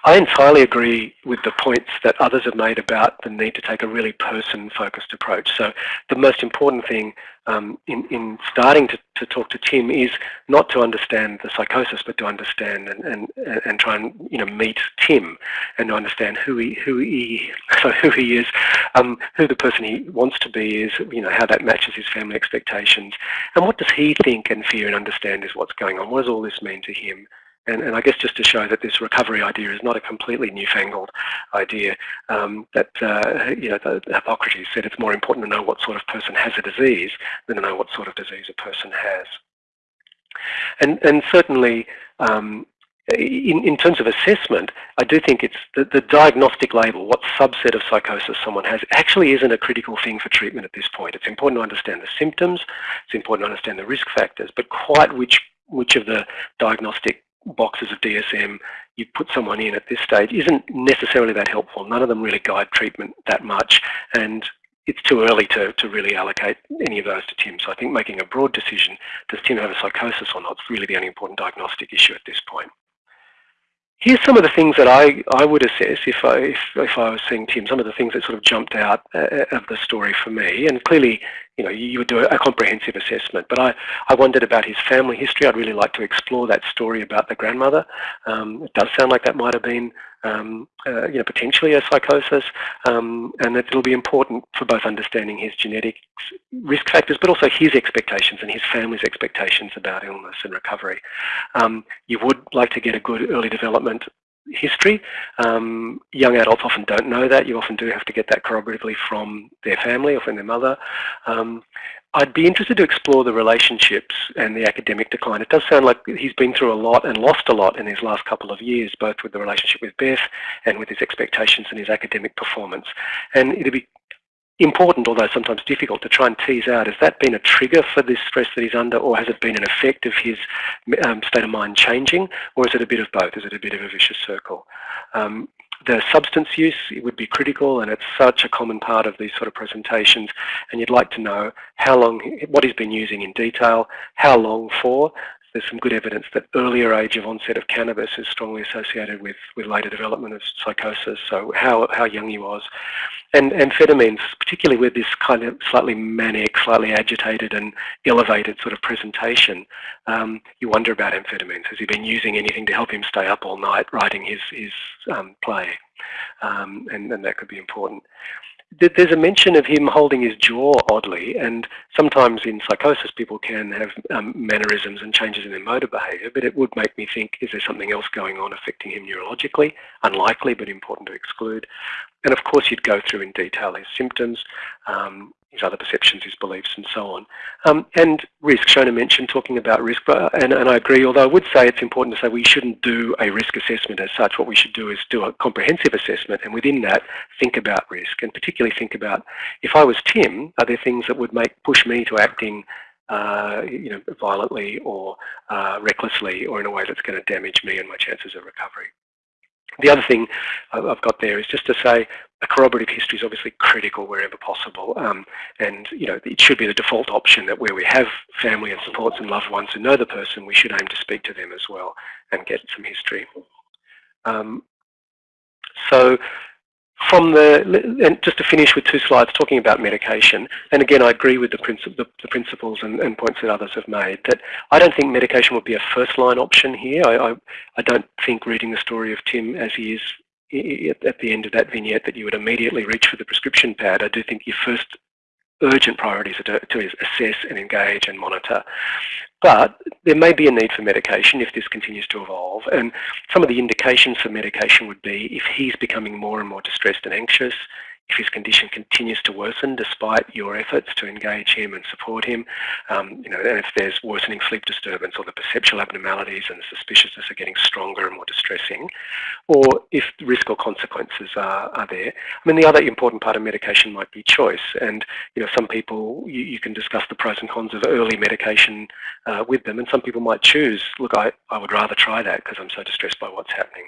I entirely agree with the points that others have made about the need to take a really person-focused approach. So the most important thing um, in, in starting to, to talk to Tim is not to understand the psychosis, but to understand and, and, and try and you know meet Tim and to understand who he who he so who he is, um, who the person he wants to be is, you know how that matches his family expectations, and what does he think and fear and understand is what's going on. What does all this mean to him? And, and, I guess just to show that this recovery idea is not a completely newfangled idea, um, that, uh, you know, the, Hippocrates said it's more important to know what sort of person has a disease than to know what sort of disease a person has. And, and certainly, um, in, in terms of assessment, I do think it's the, the diagnostic label, what subset of psychosis someone has, actually isn't a critical thing for treatment at this point. It's important to understand the symptoms, it's important to understand the risk factors, but quite which which of the diagnostic boxes of DSM you put someone in at this stage isn't necessarily that helpful. None of them really guide treatment that much and it's too early to, to really allocate any of those to Tim. So I think making a broad decision, does Tim have a psychosis or not, is really the only important diagnostic issue at this point. Here's some of the things that I, I would assess if I, if, if I was seeing Tim, some of the things that sort of jumped out uh, of the story for me. And clearly, you know, you would do a, comprehensive assessment. But I, I wondered about his family history. I'd really like to explore that story about the grandmother. Um, it does sound like that might have been, um, uh, you know, potentially a psychosis, um, and that it'll be important for both understanding his genetic risk factors, but also his expectations and his family's expectations about illness and recovery. Um, you would like to get a good early development history. Um, young adults often don't know that. You often do have to get that corroboratively from their family or from their mother. Um, I'd be interested to explore the relationships and the academic decline. It does sound like he's been through a lot and lost a lot in his last couple of years, both with the relationship with Beth and with his expectations and his academic performance. And it'd be important, although sometimes difficult, to try and tease out, has that been a trigger for this stress that he's under, or has it been an effect of his um, state of mind changing, or is it a bit of both? Is it a bit of a vicious circle? Um, the substance use it would be critical and it's such a common part of these sort of presentations and you'd like to know how long, what he's been using in detail, how long for, there's some good evidence that earlier age of onset of cannabis is strongly associated with, with later development of psychosis, so how, how young he was. And amphetamines, particularly with this kind of slightly manic, slightly agitated and elevated sort of presentation, um, you wonder about amphetamines. Has he been using anything to help him stay up all night writing his, his um, play? Um, and, and that could be important there's a mention of him holding his jaw oddly, and sometimes in psychosis people can have um, mannerisms and changes in their motor behaviour, but it would make me think, is there something else going on affecting him neurologically? Unlikely, but important to exclude. And of course you'd go through in detail his symptoms, um, his other perceptions, his beliefs, and so on. Um, and risk, Shona mentioned talking about risk, but, and, and I agree, although I would say it's important to say we shouldn't do a risk assessment as such. What we should do is do a comprehensive assessment, and within that, think about risk, and particularly think about, if I was Tim, are there things that would make push me to acting uh, you know, violently or uh, recklessly or in a way that's going to damage me and my chances of recovery. The other thing I've got there is just to say a corroborative history is obviously critical wherever possible. Um, and, you know, it should be the default option that where we have family and supports and loved ones who know the person, we should aim to speak to them as well and get some history. Um, so from the, and just to finish with two slides talking about medication, and again I agree with the, princip the, the principles and, and, points that others have made, that I don't think medication would be a first line option here. I, I, I don't think reading the story of Tim as he is at the end of that vignette that you would immediately reach for the prescription pad. I do think your first urgent priorities are to, to assess and engage and monitor. But there may be a need for medication if this continues to evolve. And some of the indications for medication would be if he's becoming more and more distressed and anxious, if his condition continues to worsen despite your efforts to engage him and support him, um, you know, and if there's worsening sleep disturbance or the perceptual abnormalities and the suspiciousness are getting stronger and more distressing, or if risk or consequences are, are there. I mean, the other important part of medication might be choice, and you know, some people you, you can discuss the pros and cons of early medication uh, with them, and some people might choose, look, I, I would rather try that because I'm so distressed by what's happening.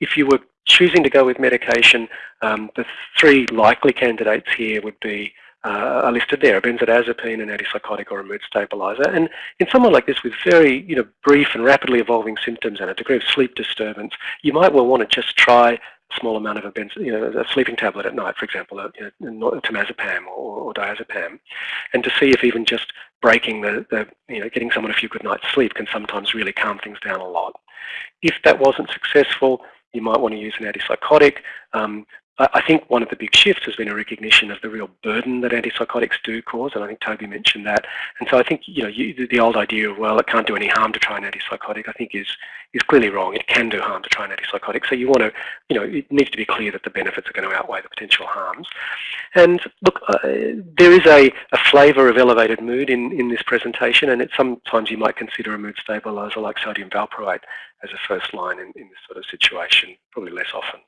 If you were choosing to go with medication, um, the three likely candidates here would be uh, are listed there, a benzodiazepine, an antipsychotic or a mood stabilizer. And in someone like this with very you know, brief and rapidly evolving symptoms and a degree of sleep disturbance, you might well want to just try a small amount of a, benzo, you know, a sleeping tablet at night, for example, a, you know, temazepam or, or diazepam, and to see if even just breaking the, the, you know, getting someone a few good nights sleep can sometimes really calm things down a lot. If that wasn't successful, you might want to use an antipsychotic. Um, I think one of the big shifts has been a recognition of the real burden that antipsychotics do cause, and I think Toby mentioned that. And so I think you know you, the old idea of well, it can't do any harm to try an antipsychotic, I think is is clearly wrong. It can do harm to try an antipsychotic. So you want to, you know, it needs to be clear that the benefits are going to outweigh the potential harms. And look, uh, there is a, a flavour of elevated mood in in this presentation, and it's sometimes you might consider a mood stabiliser like sodium valproate as a first line in, in this sort of situation, probably less often.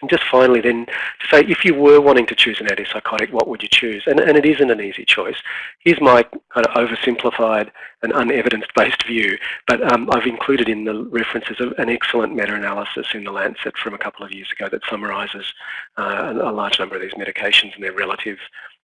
And just finally then to say, if you were wanting to choose an antipsychotic, what would you choose? And, and it isn't an easy choice. Here's my kind of oversimplified and unevidence-based view, but um, I've included in the references an excellent meta-analysis in The Lancet from a couple of years ago that summarises uh, a large number of these medications and their relative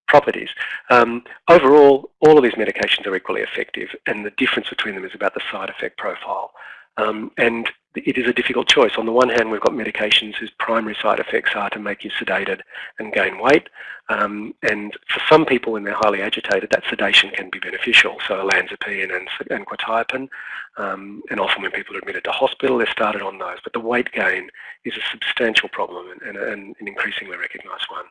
properties. Um, overall, all of these medications are equally effective, and the difference between them is about the side effect profile. Um, and it is a difficult choice. On the one hand, we've got medications whose primary side effects are to make you sedated and gain weight. Um, and for some people, when they're highly agitated, that sedation can be beneficial. So olanzapine and, and quetiapine. Um, and often when people are admitted to hospital, they're started on those. But the weight gain is a substantial problem and, and an increasingly recognised one.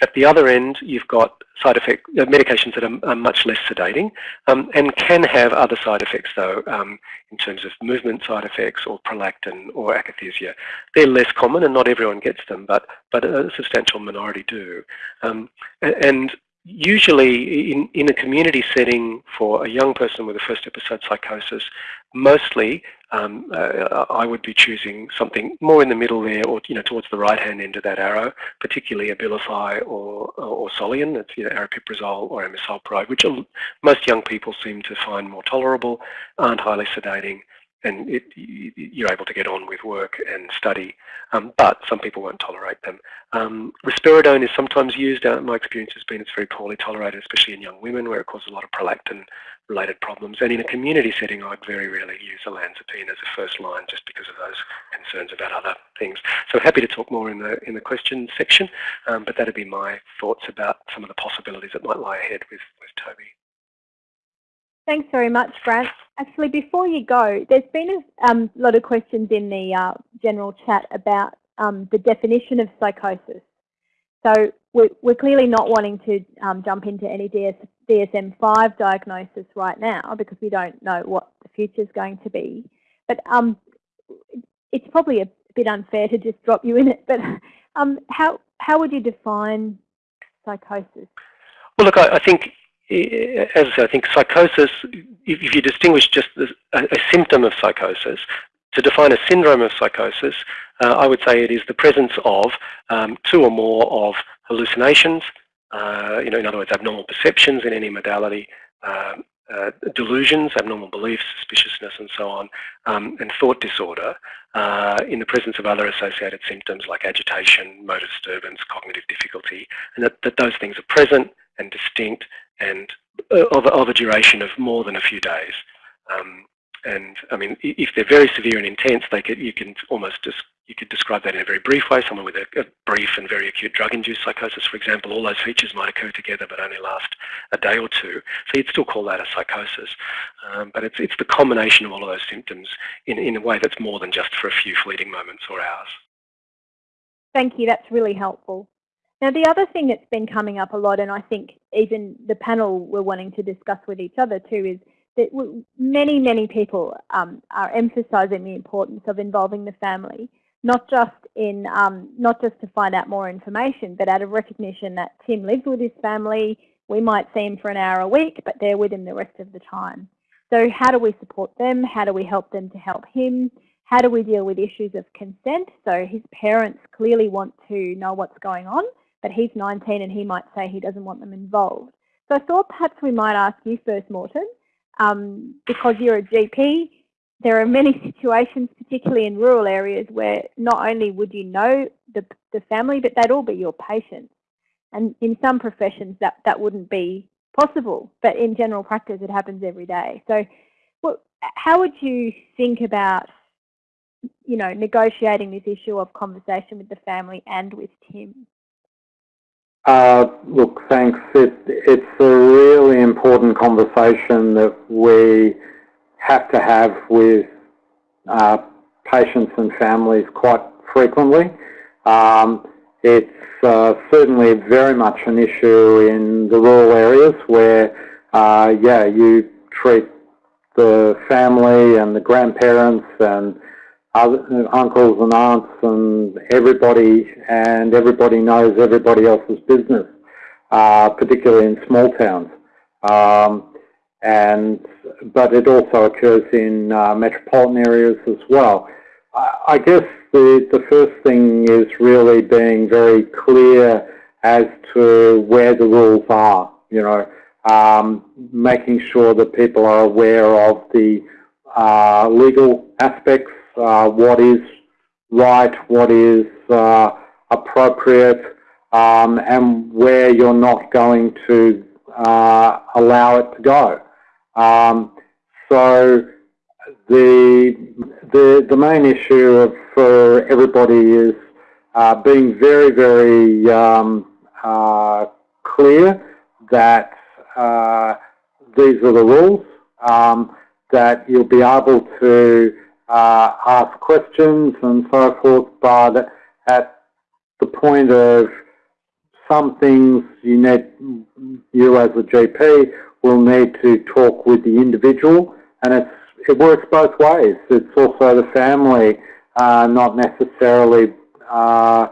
At the other end, you've got side effect uh, medications that are, are, much less sedating um, and can have other side effects though um, in terms of movement side effects or prolactin or akathisia. They're less common and not everyone gets them, but, but a substantial minority do. Um, and usually in, in a community setting for a young person with a first episode psychosis, mostly um, uh, I would be choosing something more in the middle there or you know towards the right hand end of that arrow, particularly Abilify or, or Solian, it's you know, aripiprazole or amisulpride, which most young people seem to find more tolerable, aren't highly sedating, and it, you're able to get on with work and study, um, but some people won't tolerate them. Um, risperidone is sometimes used, uh, my experience has been it's very poorly tolerated, especially in young women where it causes a lot of prolactin related problems. And in a community setting, I'd very rarely use olanzapine as a first line just because of those concerns about other things. So happy to talk more in the in the question section, um, but that'd be my thoughts about some of the possibilities that might lie ahead with, with Toby. Thanks very much, Grant. Actually, before you go, there's been a um, lot of questions in the uh, general chat about um, the definition of psychosis. So we're, we're clearly not wanting to um, jump into any DS, DSM-5 diagnosis right now because we don't know what the future is going to be. But um, it's probably a bit unfair to just drop you in it. But um, how how would you define psychosis? Well, look, I, I think as I say, I think psychosis, if, you distinguish just a, symptom of psychosis, to define a syndrome of psychosis, uh, I would say it is the presence of um, two or more of hallucinations, uh, you know, in other words, abnormal perceptions in any modality, uh, uh delusions, abnormal beliefs, suspiciousness, and so on, um, and thought disorder uh, in the presence of other associated symptoms like agitation, motor disturbance, cognitive difficulty, and that, that those things are present and distinct and uh, of, of a duration of more than a few days. Um, and I mean, if they're very severe and intense, they could, you can almost just you could describe that in a very brief way. Someone with a, a brief and very acute drug-induced psychosis, for example, all those features might occur together but only last a day or two. So you'd still call that a psychosis. Um, but it's, it's the combination of all of those symptoms in, in a way that's more than just for a few fleeting moments or hours. Thank you. That's really helpful. Now, the other thing that's been coming up a lot, and I think even the panel were wanting to discuss with each other too, is that many, many people um, are emphasising the importance of involving the family, not just in um, not just to find out more information, but out of recognition that Tim lives with his family. We might see him for an hour a week, but they're with him the rest of the time. So how do we support them? How do we help them to help him? How do we deal with issues of consent? So his parents clearly want to know what's going on, but he's 19 and he might say he doesn't want them involved. So I thought perhaps we might ask you first, Morton, um, because you're a GP, there are many situations, particularly in rural areas, where not only would you know the, the family, but they'd all be your patients. And in some professions, that, that wouldn't be possible, but in general practice, it happens every day. So how would you think about you know, negotiating this issue of conversation with the family and with Tim? Uh, look, thanks. It, it's a really important conversation that we have to have with uh, patients and families quite frequently. Um, it's uh, certainly very much an issue in the rural areas where, yeah, you treat the family and the grandparents and uncles and aunts and everybody, and everybody knows everybody else's business, uh, particularly in small towns. Um, and but it also occurs in uh, metropolitan areas as well. I, I guess the the first thing is really being very clear as to where the rules are. You know, um, making sure that people are aware of the uh, legal aspects uh, what is right, what is uh, appropriate, um, and where you're not going to uh, allow it to go. Um, so the the, the main issue for everybody is uh, being very, very um, uh, clear that uh, these are the rules, um, that you'll be able to ask questions and so forth, but at the point of some things you need, you as a GP will need to talk with the individual and it's, it works both ways. It's also the family, uh, not necessarily uh,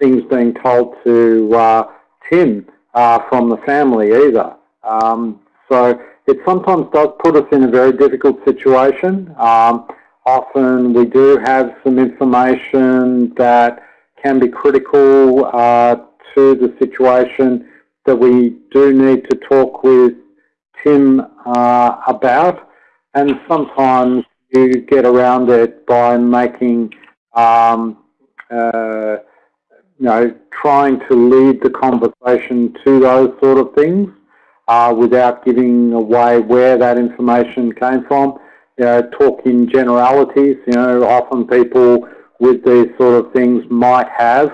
things being told to uh, Tim uh, from the family either. Um, so it sometimes does put us in a very difficult situation. Um, often we do have some information that can be critical uh, to the situation that we do need to talk with Tim uh, about and sometimes you get around it by making um, uh, you know, trying to lead the conversation to those sort of things uh, without giving away where that information came from. You know, talk in generalities, you know, often people with these sort of things might have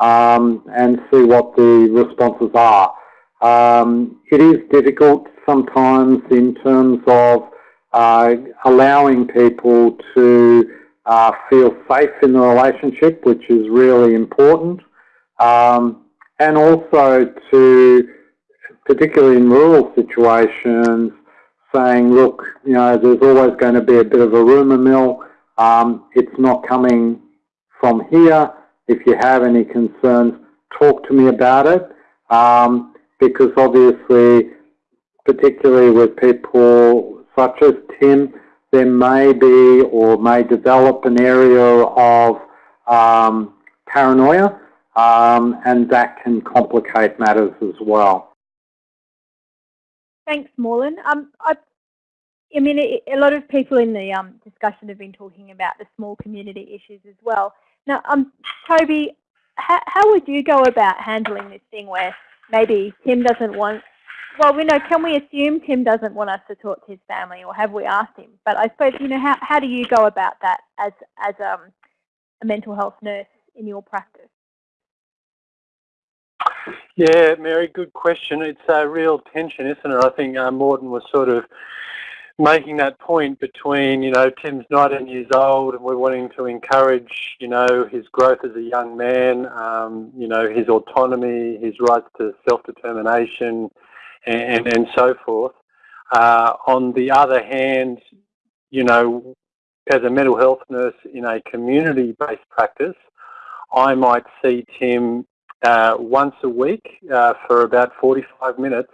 um, and see what the responses are. Um, it is difficult sometimes in terms of uh, allowing people to uh, feel safe in the relationship, which is really important. Um, and also to, particularly in rural situations, saying, look, you know, there's always going to be a bit of a rumour mill. Um, it's not coming from here. If you have any concerns, talk to me about it. Um, because obviously, particularly with people such as Tim, there may be or may develop an area of um, paranoia um, and that can complicate matters as well. Thanks, Morton. Um, I, I mean, a lot of people in the um, discussion have been talking about the small community issues as well. Now, um, Toby, how, how would you go about handling this thing where maybe Tim doesn't want well, we know, can we assume Tim doesn't want us to talk to his family or have we asked him? But I suppose, you know, how, how do you go about that as, as um, a mental health nurse in your practice? Yeah, Mary, good question. It's a real tension, isn't it? I think uh, Morton was sort of making that point between, you know, Tim's 19 years old and we're wanting to encourage, you know, his growth as a young man, um, you know, his autonomy, his rights to self-determination, and, and so forth. Uh, on the other hand, you know, as a mental health nurse in a community-based practice, I might see Tim uh, once a week uh, for about 45 minutes.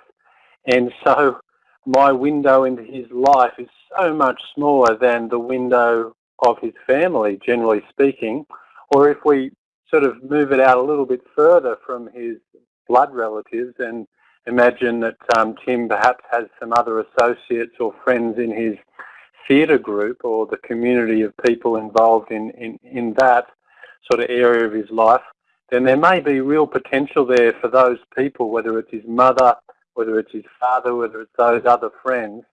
And so my window into his life is so much smaller than the window of his family, generally speaking. Or if we sort of move it out a little bit further from his blood relatives and imagine that um, Tim perhaps has some other associates or friends in his theatre group or the community of people involved in, in, in that sort of area of his life, then there may be real potential there for those people, whether it's his mother, whether it's his father, whether it's those other friends,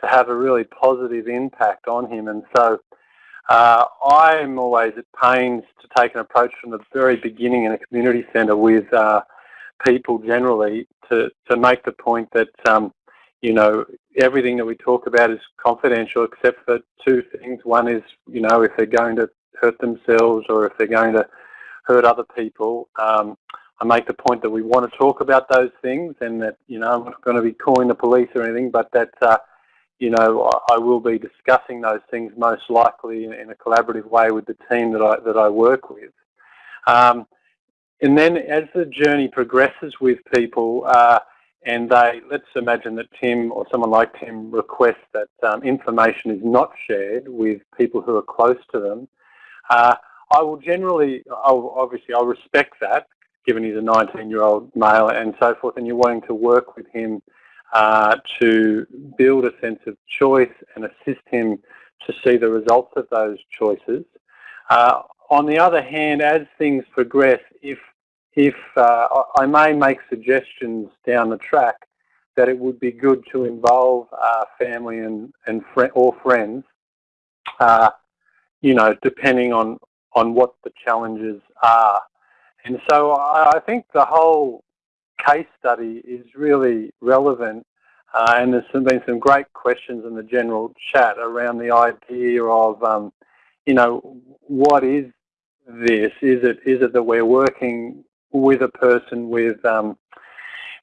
to have a really positive impact on him. And so uh, I'm always at pains to take an approach from the very beginning in a community centre with uh, people generally to, to make the point that, um, you know, everything that we talk about is confidential except for two things. One is, you know, if they're going to hurt themselves or if they're going to hurt other people. Um, I make the point that we want to talk about those things and that, you know, I'm not going to be calling the police or anything, but that, uh, you know, I will be discussing those things most likely in, a collaborative way with the team that I, that I work with. Um, and then as the journey progresses with people, uh, and they, let's imagine that Tim or someone like Tim requests that um, information is not shared with people who are close to them, uh, I will generally, I'll, obviously I'll respect that, given he's a 19-year-old male and so forth, and you're wanting to work with him uh, to build a sense of choice and assist him to see the results of those choices. Uh, on the other hand, as things progress, if if uh, I may make suggestions down the track that it would be good to involve uh, family and, and fr or friends uh, you know, depending on, on what the challenges are. And so I think the whole case study is really relevant uh, and there's been some great questions in the general chat around the idea of, um, you know, what is this? Is it is it that we're working with a person with um,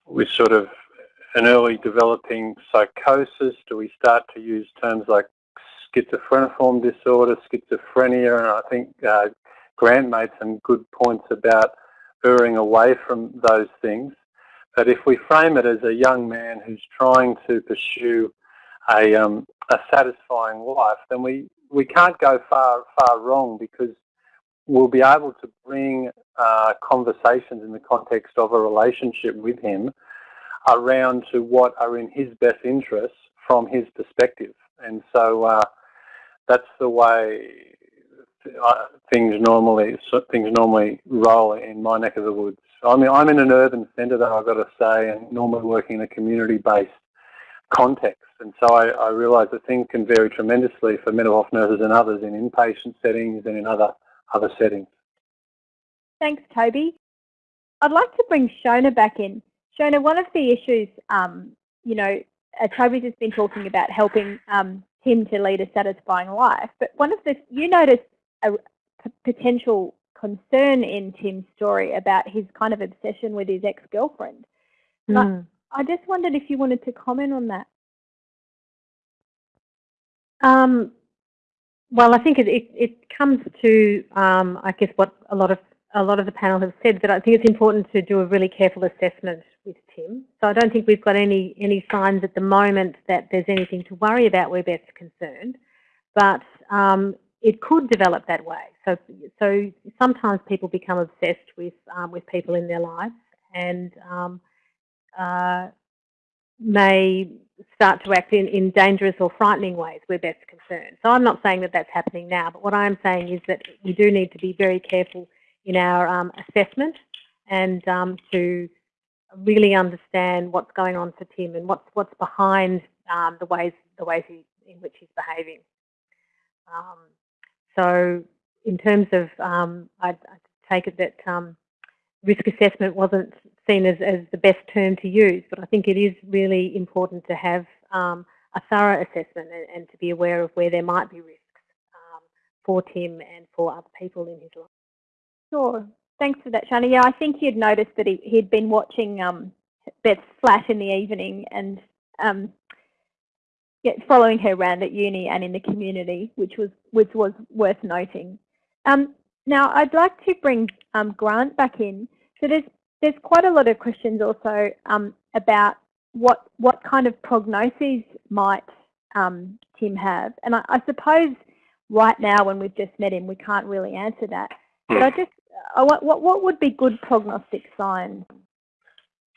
with sort of an early developing psychosis? Do we start to use terms like schizophreniform disorder, schizophrenia? And I think uh, Grant made some good points about erring away from those things. But if we frame it as a young man who's trying to pursue a, um, a satisfying life, then we, we can't go far, far wrong because we'll be able to bring uh, conversations in the context of a relationship with him around to what are in his best interests from his perspective. And so uh, that's the way uh, things normally things normally roll in my neck of the woods. I mean, I'm in an urban centre, though I've got to say, and normally working in a community-based context. And so I, I realise that things can vary tremendously for mental health nurses and others in inpatient settings and in other other settings. Thanks, Toby. I'd like to bring Shona back in. Shona, one of the issues, um, you know, uh, Toby's has been talking about helping um, Tim to lead a satisfying life, but one of the, you noticed a potential concern in Tim's story about his kind of obsession with his ex-girlfriend. Mm. I just wondered if you wanted to comment on that. Um, well, I think it, it, it comes to, um, I guess, what a lot of a lot of the panel have said, that I think it's important to do a really careful assessment with Tim. So I don't think we've got any any signs at the moment that there's anything to worry about where Beth's concerned. But um, it could develop that way. So, so sometimes people become obsessed with um, with people in their lives and um, uh, may start to act in, in dangerous or frightening ways where Beth's concerned. So I'm not saying that that's happening now, but what I am saying is that we do need to be very careful in our um, assessment and um, to really understand what's going on for Tim and what's what's behind um, the ways the ways he, in which he's behaving. Um, so in terms of, um, I, I, take it that um, risk assessment wasn't seen as, as the best term to use, but I think it is really important to have a thorough assessment and, and, to be aware of where there might be risks for Tim and for other people in his life. Sure. Thanks for that, Shona. Yeah, I think you'd noticed that he, he'd been watching um, Beth's flat in the evening and um, yeah, following her around at uni and in the community, which was which was worth noting. Um, now, I'd like to bring um, Grant back in. So there's there's quite a lot of questions also um, about what what kind of prognoses might um, Tim have, and I, I, suppose right now when we've just met him, we can't really answer that. But I just what what what would be good prognostic signs?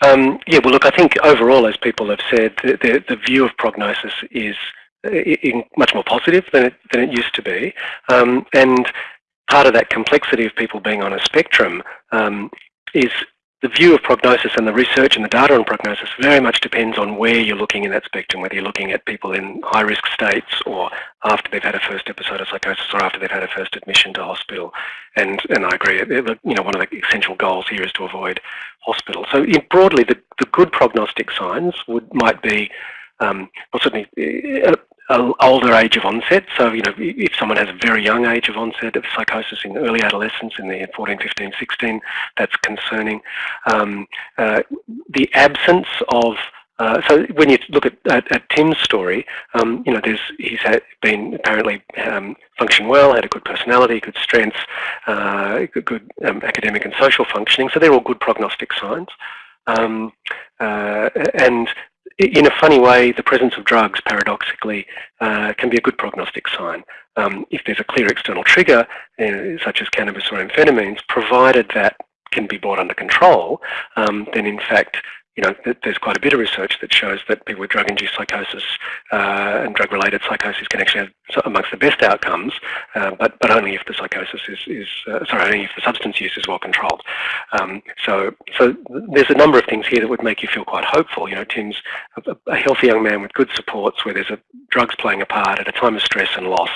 Um, yeah, well, look, I think overall, as people have said, the, the, the view of prognosis is uh, much more positive than it, than it used to be. Um, and part of that complexity of people being on a spectrum um, is the view of prognosis and the research and the data on prognosis very much depends on where you're looking in that spectrum, whether you're looking at people in high risk states or after they've had a first episode of psychosis or after they've had a first admission to hospital. And, and I agree, you know, one of the essential goals here is to avoid hospital. So broadly, the, the good prognostic signs would might be um, well, certainly uh, older age of onset. So, you know, if someone has a very young age of onset of psychosis in early adolescence, in the 14, 15, 16, that's concerning. Um, uh, the absence of uh, so when you look at, at, at Tim's story, um, you know, there's he's had, been apparently um, functioning well, had a good personality, good strengths, uh, good, good um, academic and social functioning. So they're all good prognostic signs. Um, uh, and in a funny way, the presence of drugs, paradoxically, uh, can be a good prognostic sign. Um, if there's a clear external trigger, uh, such as cannabis or amphetamines, provided that can be brought under control, um, then in fact, you know, there's quite a bit of research that shows that people with drug-induced psychosis uh, and drug-related psychosis can actually have amongst the best outcomes, uh, but but only if the psychosis is, is uh, sorry, only if the substance use is well controlled. Um, so so there's a number of things here that would make you feel quite hopeful. You know, Tim's a, a healthy young man with good supports, where there's a, drugs playing a part at a time of stress and loss,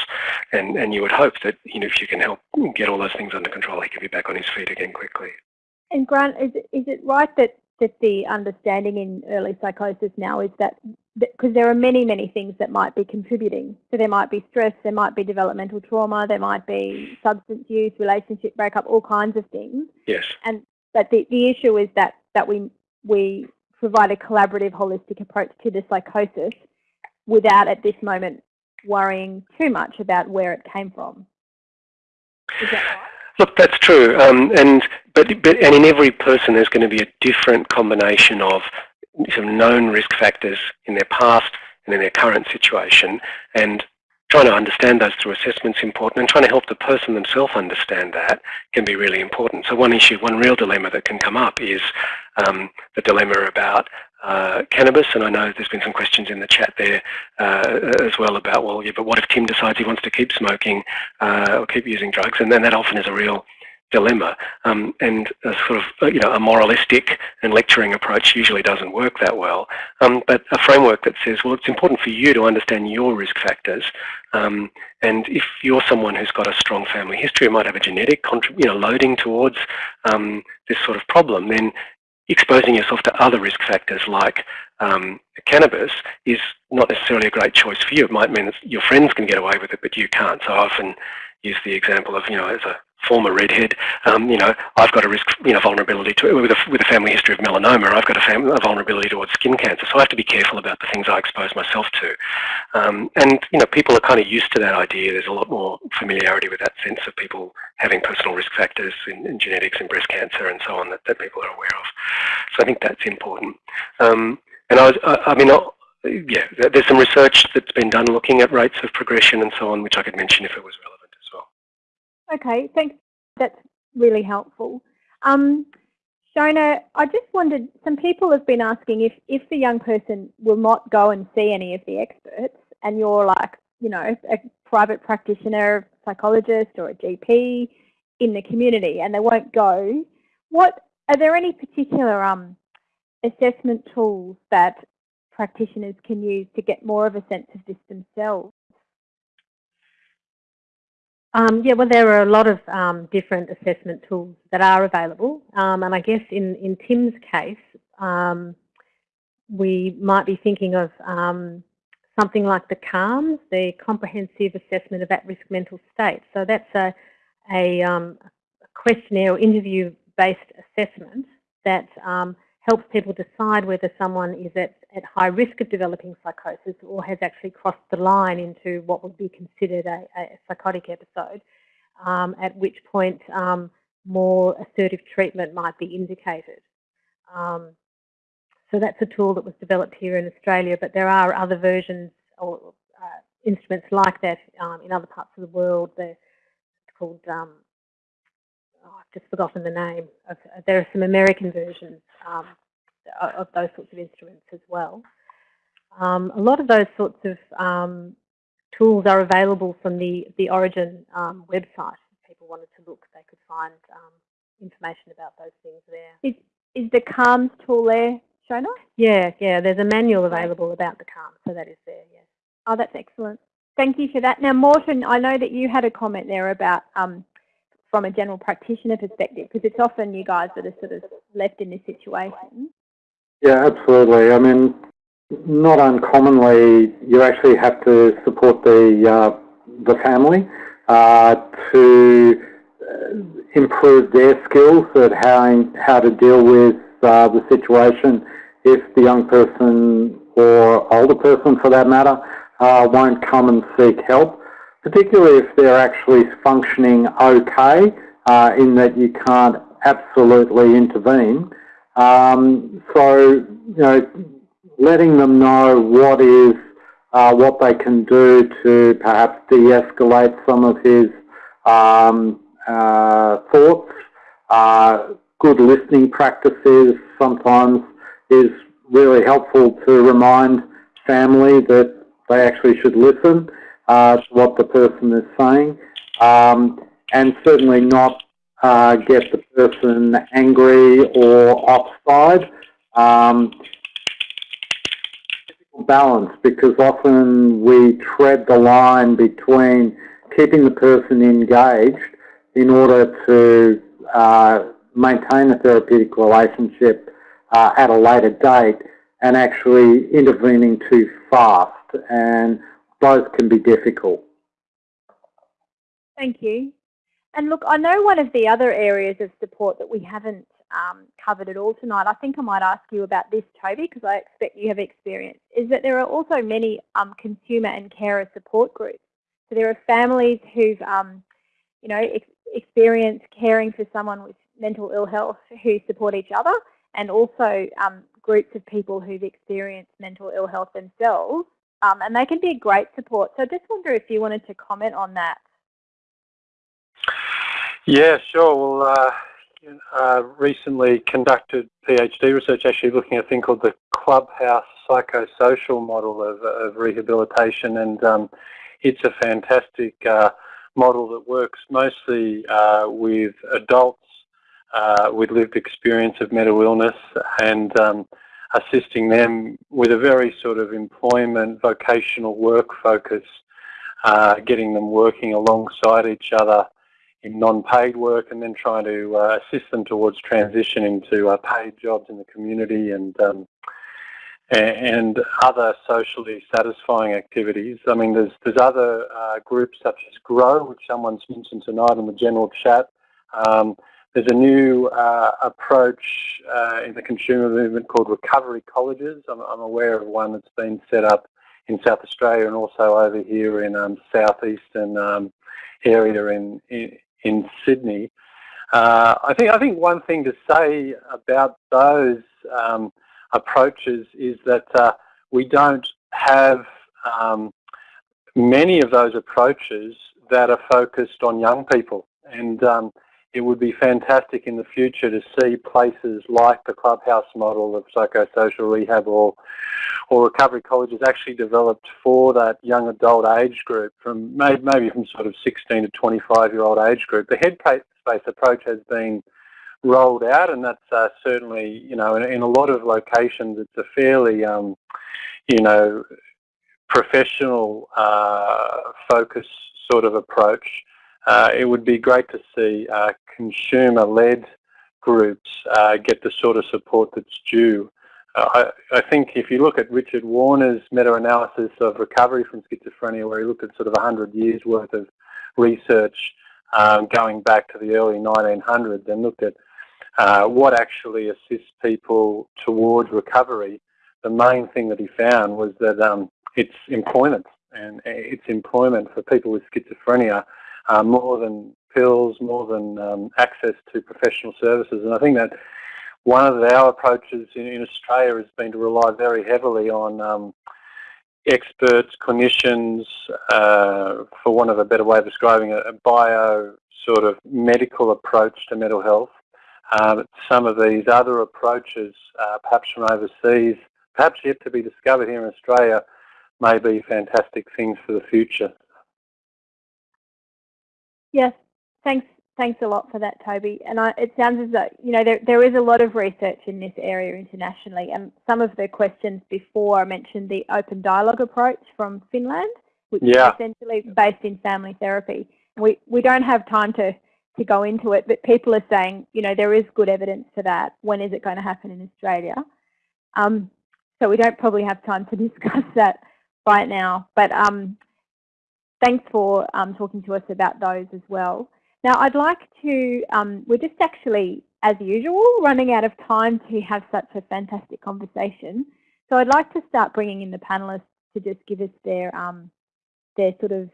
and and you would hope that you know if you can help get all those things under control, he can be back on his feet again quickly. And Grant, is it, is it right that that the understanding in early psychosis now is that because there are many, many things that might be contributing. So there might be stress, there might be developmental trauma, there might be substance use, relationship breakup, all kinds of things. Yes. And but the, the issue is that that we we provide a collaborative, holistic approach to the psychosis without at this moment worrying too much about where it came from. Is that right? Look, that's true, um, and but, but and in every person there's going to be a different combination of some known risk factors in their past and in their current situation, and trying to understand those through assessment is important, and trying to help the person themselves understand that can be really important. So one issue, one real dilemma that can come up is um, the dilemma about uh, cannabis, and I know there's been some questions in the chat there uh, as well about, well, yeah, but what if Tim decides he wants to keep smoking uh, or keep using drugs? And then that often is a real dilemma. Um, and a sort of, uh, you know, a moralistic and lecturing approach usually doesn't work that well. Um, but a framework that says, well, it's important for you to understand your risk factors. Um, and if you're someone who's got a strong family history, might have a genetic, you know, loading towards um, this sort of problem, then exposing yourself to other risk factors like um, cannabis is not necessarily a great choice for you. It might mean that your friends can get away with it, but you can't. So I often use the example of, you know, as a former redhead, um, you know, I've got a risk, you know, vulnerability to, with a, with a family history of melanoma, I've got a, fam a vulnerability towards skin cancer. So I have to be careful about the things I expose myself to. Um, and, you know, people are kind of used to that idea. There's a lot more familiarity with that sense of people having personal risk factors in, in genetics and breast cancer and so on that, that people are aware of. So I think that's important. Um, and I, was, I, I mean, yeah, there's some research that's been done looking at rates of progression and so on, which I could mention if it was relevant. As well. Okay, thanks. That's really helpful. Um, Shona, I just wondered, some people have been asking if, if the young person will not go and see any of the experts and you're like, you know, a private practitioner, psychologist or a GP in the community and they won't go, what are there any particular um, assessment tools that practitioners can use to get more of a sense of this themselves? Um, yeah, well, there are a lot of um, different assessment tools that are available. Um, and I guess in, in Tim's case, um, we might be thinking of um, something like the CAARMS, the Comprehensive Assessment of At-Risk Mental State. So that's a, a, um, questionnaire or interview-based assessment that helps people decide whether someone is at, at high risk of developing psychosis or has actually crossed the line into what would be considered a, a psychotic episode, um, at which point um, more assertive treatment might be indicated. Um, so that's a tool that was developed here in Australia, but there are other versions or uh, instruments like that um, in other parts of the world. They're called um, just forgotten the name. Of, there are some American versions um, of those sorts of instruments as well. Um, a lot of those sorts of um, tools are available from the, the Orygen um, website. If people wanted to look, they could find um, information about those things there. Is, is the CAARMS tool there, Shona? Yeah, yeah, there's a manual available about the CAARMS, so that is there, yes. Oh, that's excellent. Thank you for that. Now, Morton, I know that you had a comment there about um, from a general practitioner perspective? Because it's often you guys that are sort of left in this situation. Yeah, absolutely. I mean, not uncommonly, you actually have to support the uh, the family uh, to uh, improve their skills at how how to deal with uh, the situation if the young person or older person, for that matter, uh, won't come and seek help particularly if they're actually functioning okay uh, in that you can't absolutely intervene. Um, so, you know, letting them know what is uh, what they can do to perhaps de-escalate some of his um, uh, thoughts, uh, good listening practices sometimes is really helpful to remind family that they actually should listen uh, what the person is saying um, and certainly not uh, get the person angry or offside. Um, balance because often we tread the line between keeping the person engaged in order to uh, maintain a therapeutic relationship uh, at a later date and actually intervening too fast and those can be difficult. Thank you. And look, I know one of the other areas of support that we haven't um, covered at all tonight, I think I might ask you about this, Toby, because I expect you have experience, is that there are also many um, consumer and carer support groups. So there are families who've, um, you know, ex experienced caring for someone with mental ill health who support each other and also um, groups of people who've experienced mental ill health themselves. Um, and they can be a great support. So I just wonder if you wanted to comment on that. Yeah, sure. Well, uh, uh, recently conducted PhD research actually looking at a thing called the clubhouse psychosocial model of, of rehabilitation and um, it's a fantastic uh, model that works mostly uh, with adults uh, with lived experience of mental illness and um, assisting them with a very sort of employment, vocational work focus, uh, getting them working alongside each other in non-paid work and then trying to uh, assist them towards transition into uh, paid jobs in the community and um, and other socially satisfying activities. I mean, there's there's other uh, groups such as Grow, which someone's mentioned tonight in the general chat. Um, there's a new uh, approach uh, in the consumer movement called recovery colleges. I'm, I'm, aware of one that's been set up in South Australia and also over here in um, southeastern um, area in, in, in Sydney. Uh, I think I think one thing to say about those um, approaches is that uh, we don't have um, many of those approaches that are focused on young people, and um, it would be fantastic in the future to see places like the clubhouse model of psychosocial rehab or or recovery colleges actually developed for that young adult age group from maybe from sort of 16 to 25 year old age group. The headspace approach has been rolled out and that's uh, certainly, you know, in, in, a lot of locations it's a fairly, um, you know, professional uh, focus sort of approach uh, it would be great to see uh, consumer-led groups uh, get the sort of support that's due. Uh, I, I, think if you look at Richard Warner's meta-analysis of recovery from schizophrenia, where he looked at sort of 100 years worth of research um, going back to the early 1900s and looked at uh, what actually assists people towards recovery, the main thing that he found was that um, it's employment and it's employment for people with schizophrenia uh, more than pills, more than um, access to professional services. And I think that one of our approaches in, in Australia has been to rely very heavily on um, experts, clinicians, uh, for want of a better way of describing it, a bio sort of medical approach to mental health. Um, some of these other approaches, uh, perhaps from overseas, perhaps yet to be discovered here in Australia, may be fantastic things for the future. Yes, thanks. Thanks a lot for that, Toby. And I, it sounds as though you know there there is a lot of research in this area internationally, and some of the questions before I mentioned the open dialogue approach from Finland, which yeah. is essentially based in family therapy. We we don't have time to to go into it, but people are saying you know there is good evidence for that. When is it going to happen in Australia? Um, so we don't probably have time to discuss that right now, but um, thanks for um, talking to us about those as well. Now I'd like to, um, we're just actually, as usual, running out of time to have such a fantastic conversation. So I'd like to start bringing in the panellists to just give us their, um, their sort of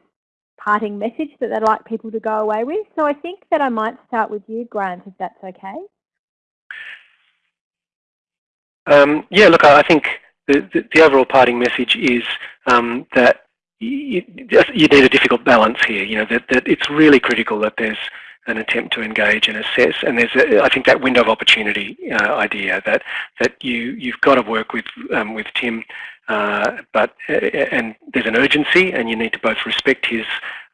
parting message that they'd like people to go away with. So I think that I might start with you, Grant, if that's okay. Um, yeah, look, I think the, the, the, overall parting message is um, that you, you, need a difficult balance here. You know that, that it's really critical that there's an attempt to engage and assess. And there's, a, I think, that window of opportunity uh, idea that that you you've got to work with um, with Tim, uh, but uh, and there's an urgency, and you need to both respect his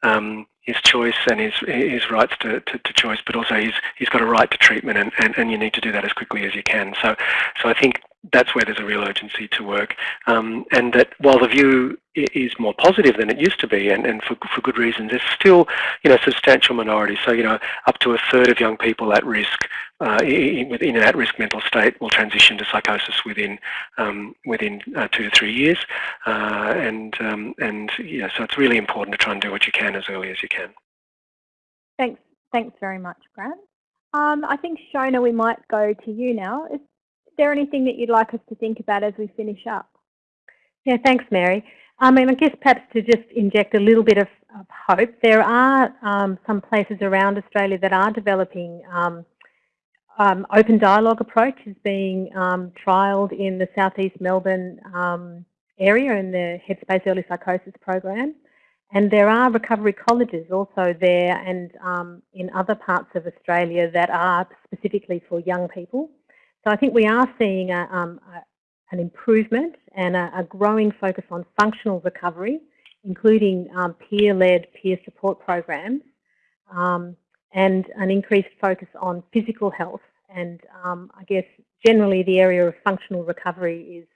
um, his choice and his his rights to, to, to, choice, but also he's he's got a right to treatment, and, and, and you need to do that as quickly as you can. So so I think that's where there's a real urgency to work. Um, and that while the view is more positive than it used to be, and, and for, for good reasons, there's still, you know, substantial minority. So, you know, up to a third of young people at risk, uh, in, in, an at-risk mental state will transition to psychosis within um, within uh, two to three years. Uh, and, um, and, yeah, so it's really important to try and do what you can as early as you can. Thanks. Thanks very much, Grant. Um, I think, Shona, we might go to you now. Is there anything that you'd like us to think about as we finish up? Yeah, thanks, Mary. I mean, I guess perhaps to just inject a little bit of, of hope, there are um, some places around Australia that are developing um, um, open dialogue approach is being um, trialled in the southeast Melbourne um, area in the Headspace Early Psychosis program. And there are recovery colleges also there and um, in other parts of Australia that are specifically for young people. So I think we are seeing a, um, a, an improvement and a, a, growing focus on functional recovery, including um, peer-led peer support programs, um, and an increased focus on physical health. And um, I guess generally the area of functional recovery is,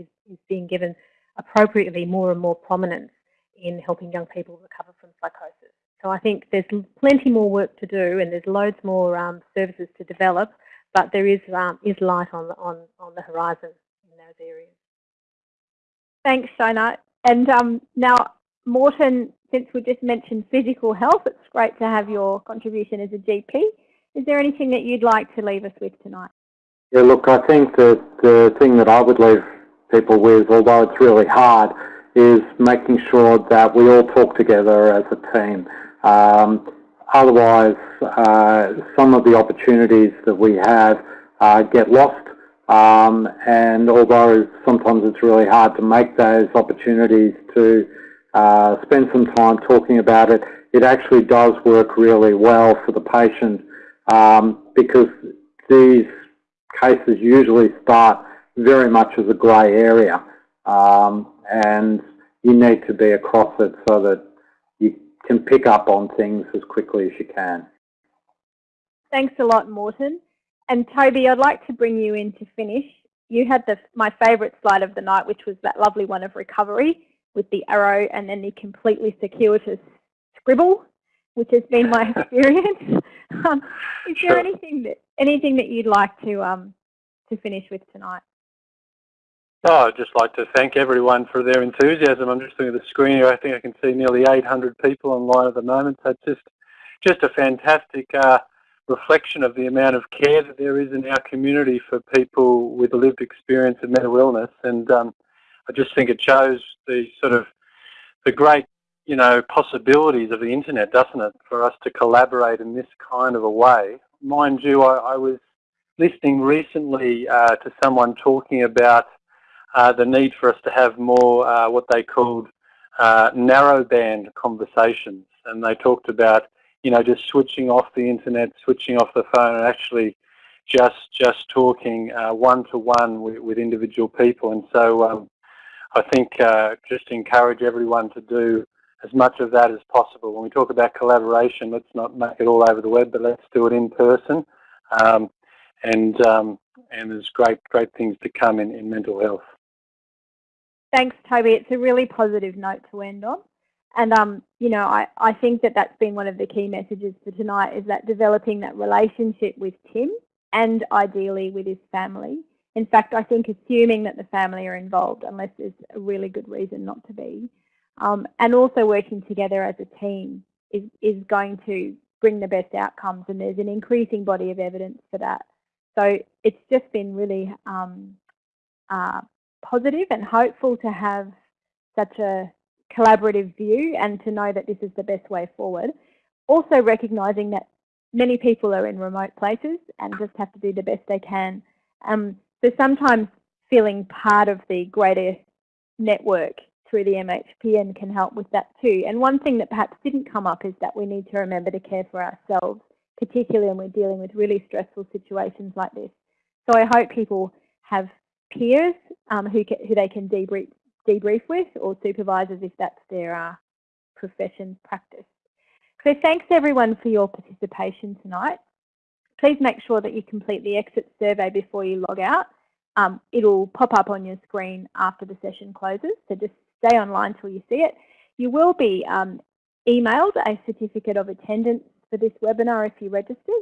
is, is being given appropriately more and more prominence in helping young people recover from psychosis. So I think there's plenty more work to do and there's loads more um, services to develop but there is um, is light on on on the horizon in those areas. Thanks, Shona. And um, now, Morton, since we just mentioned physical health, it's great to have your contribution as a GP. Is there anything that you'd like to leave us with tonight? Yeah, look, I think that the thing that I would leave people with, although it's really hard, is making sure that we all talk together as a team. Um, Otherwise, uh, some of the opportunities that we have uh, get lost. Um, and although sometimes it's really hard to make those opportunities to uh, spend some time talking about it, it actually does work really well for the patient um, because these cases usually start very much as a grey area um, and you need to be across it so that can pick up on things as quickly as you can. Thanks a lot, Morton. And Toby, I'd like to bring you in to finish. You had the, my favourite slide of the night, which was that lovely one of recovery with the arrow and then the completely circuitous scribble, which has been my experience. um, is there anything that anything that you'd like to um, to finish with tonight? Oh, I'd just like to thank everyone for their enthusiasm. I'm just looking at the screen here. I think I can see nearly 800 people online at the moment. So just, just a fantastic uh, reflection of the amount of care that there is in our community for people with a lived experience of mental illness. And um, I just think it shows the sort of the great, you know, possibilities of the internet, doesn't it, for us to collaborate in this kind of a way. Mind you, I, I was listening recently uh, to someone talking about uh, the need for us to have more uh, what they called uh, narrowband conversations. And they talked about, you know, just switching off the internet, switching off the phone, and actually just just talking one to one with, with, individual people. And so um, I think uh, just encourage everyone to do as much of that as possible. When we talk about collaboration, let's not make it all over the web, but let's do it in person. Um, and um, and there's great great things to come in, in mental health. Thanks, Toby. It's a really positive note to end on. And, um, you know, I, I think that that's been one of the key messages for tonight is that developing that relationship with Tim and ideally with his family. In fact, I think assuming that the family are involved, unless there's a really good reason not to be, um, and also working together as a team is, is going to bring the best outcomes and there's an increasing body of evidence for that. So it's just been really um, uh, positive and hopeful to have such a collaborative view and to know that this is the best way forward. Also recognising that many people are in remote places and just have to do the best they can. Um, so sometimes feeling part of the greater network through the MHPN can help with that too. And one thing that perhaps didn't come up is that we need to remember to care for ourselves particularly when we're dealing with really stressful situations like this. So I hope people have peers um, who, who they can debrief, debrief with or supervisors if that's their uh, profession practice. So thanks everyone for your participation tonight. Please make sure that you complete the exit survey before you log out. Um, it'll pop up on your screen after the session closes, so just stay online till you see it. You will be um, emailed a certificate of attendance for this webinar if you register,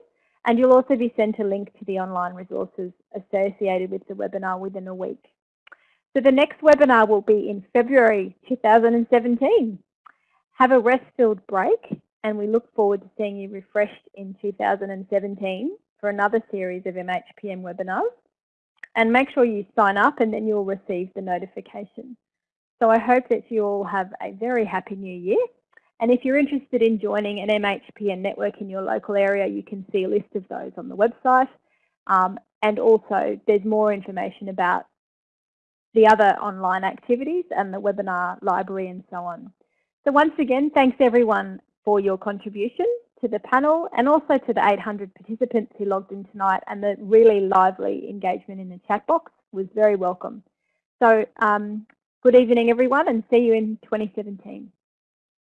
and you'll also be sent a link to the online resources associated with the webinar within a week. So the next webinar will be in February 2017. Have a rest-filled break and we look forward to seeing you refreshed in 2017 for another series of MHPN webinars. And make sure you sign up and then you'll receive the notification. So I hope that you all have a very happy new year. And if you're interested in joining an MHPN network in your local area, you can see a list of those on the website. Um, and also there's more information about the other online activities and the webinar library and so on. So once again, thanks everyone for your contribution to the panel and also to the 800 participants who logged in tonight and the really lively engagement in the chat box was very welcome. So um, good evening everyone and see you in 2017.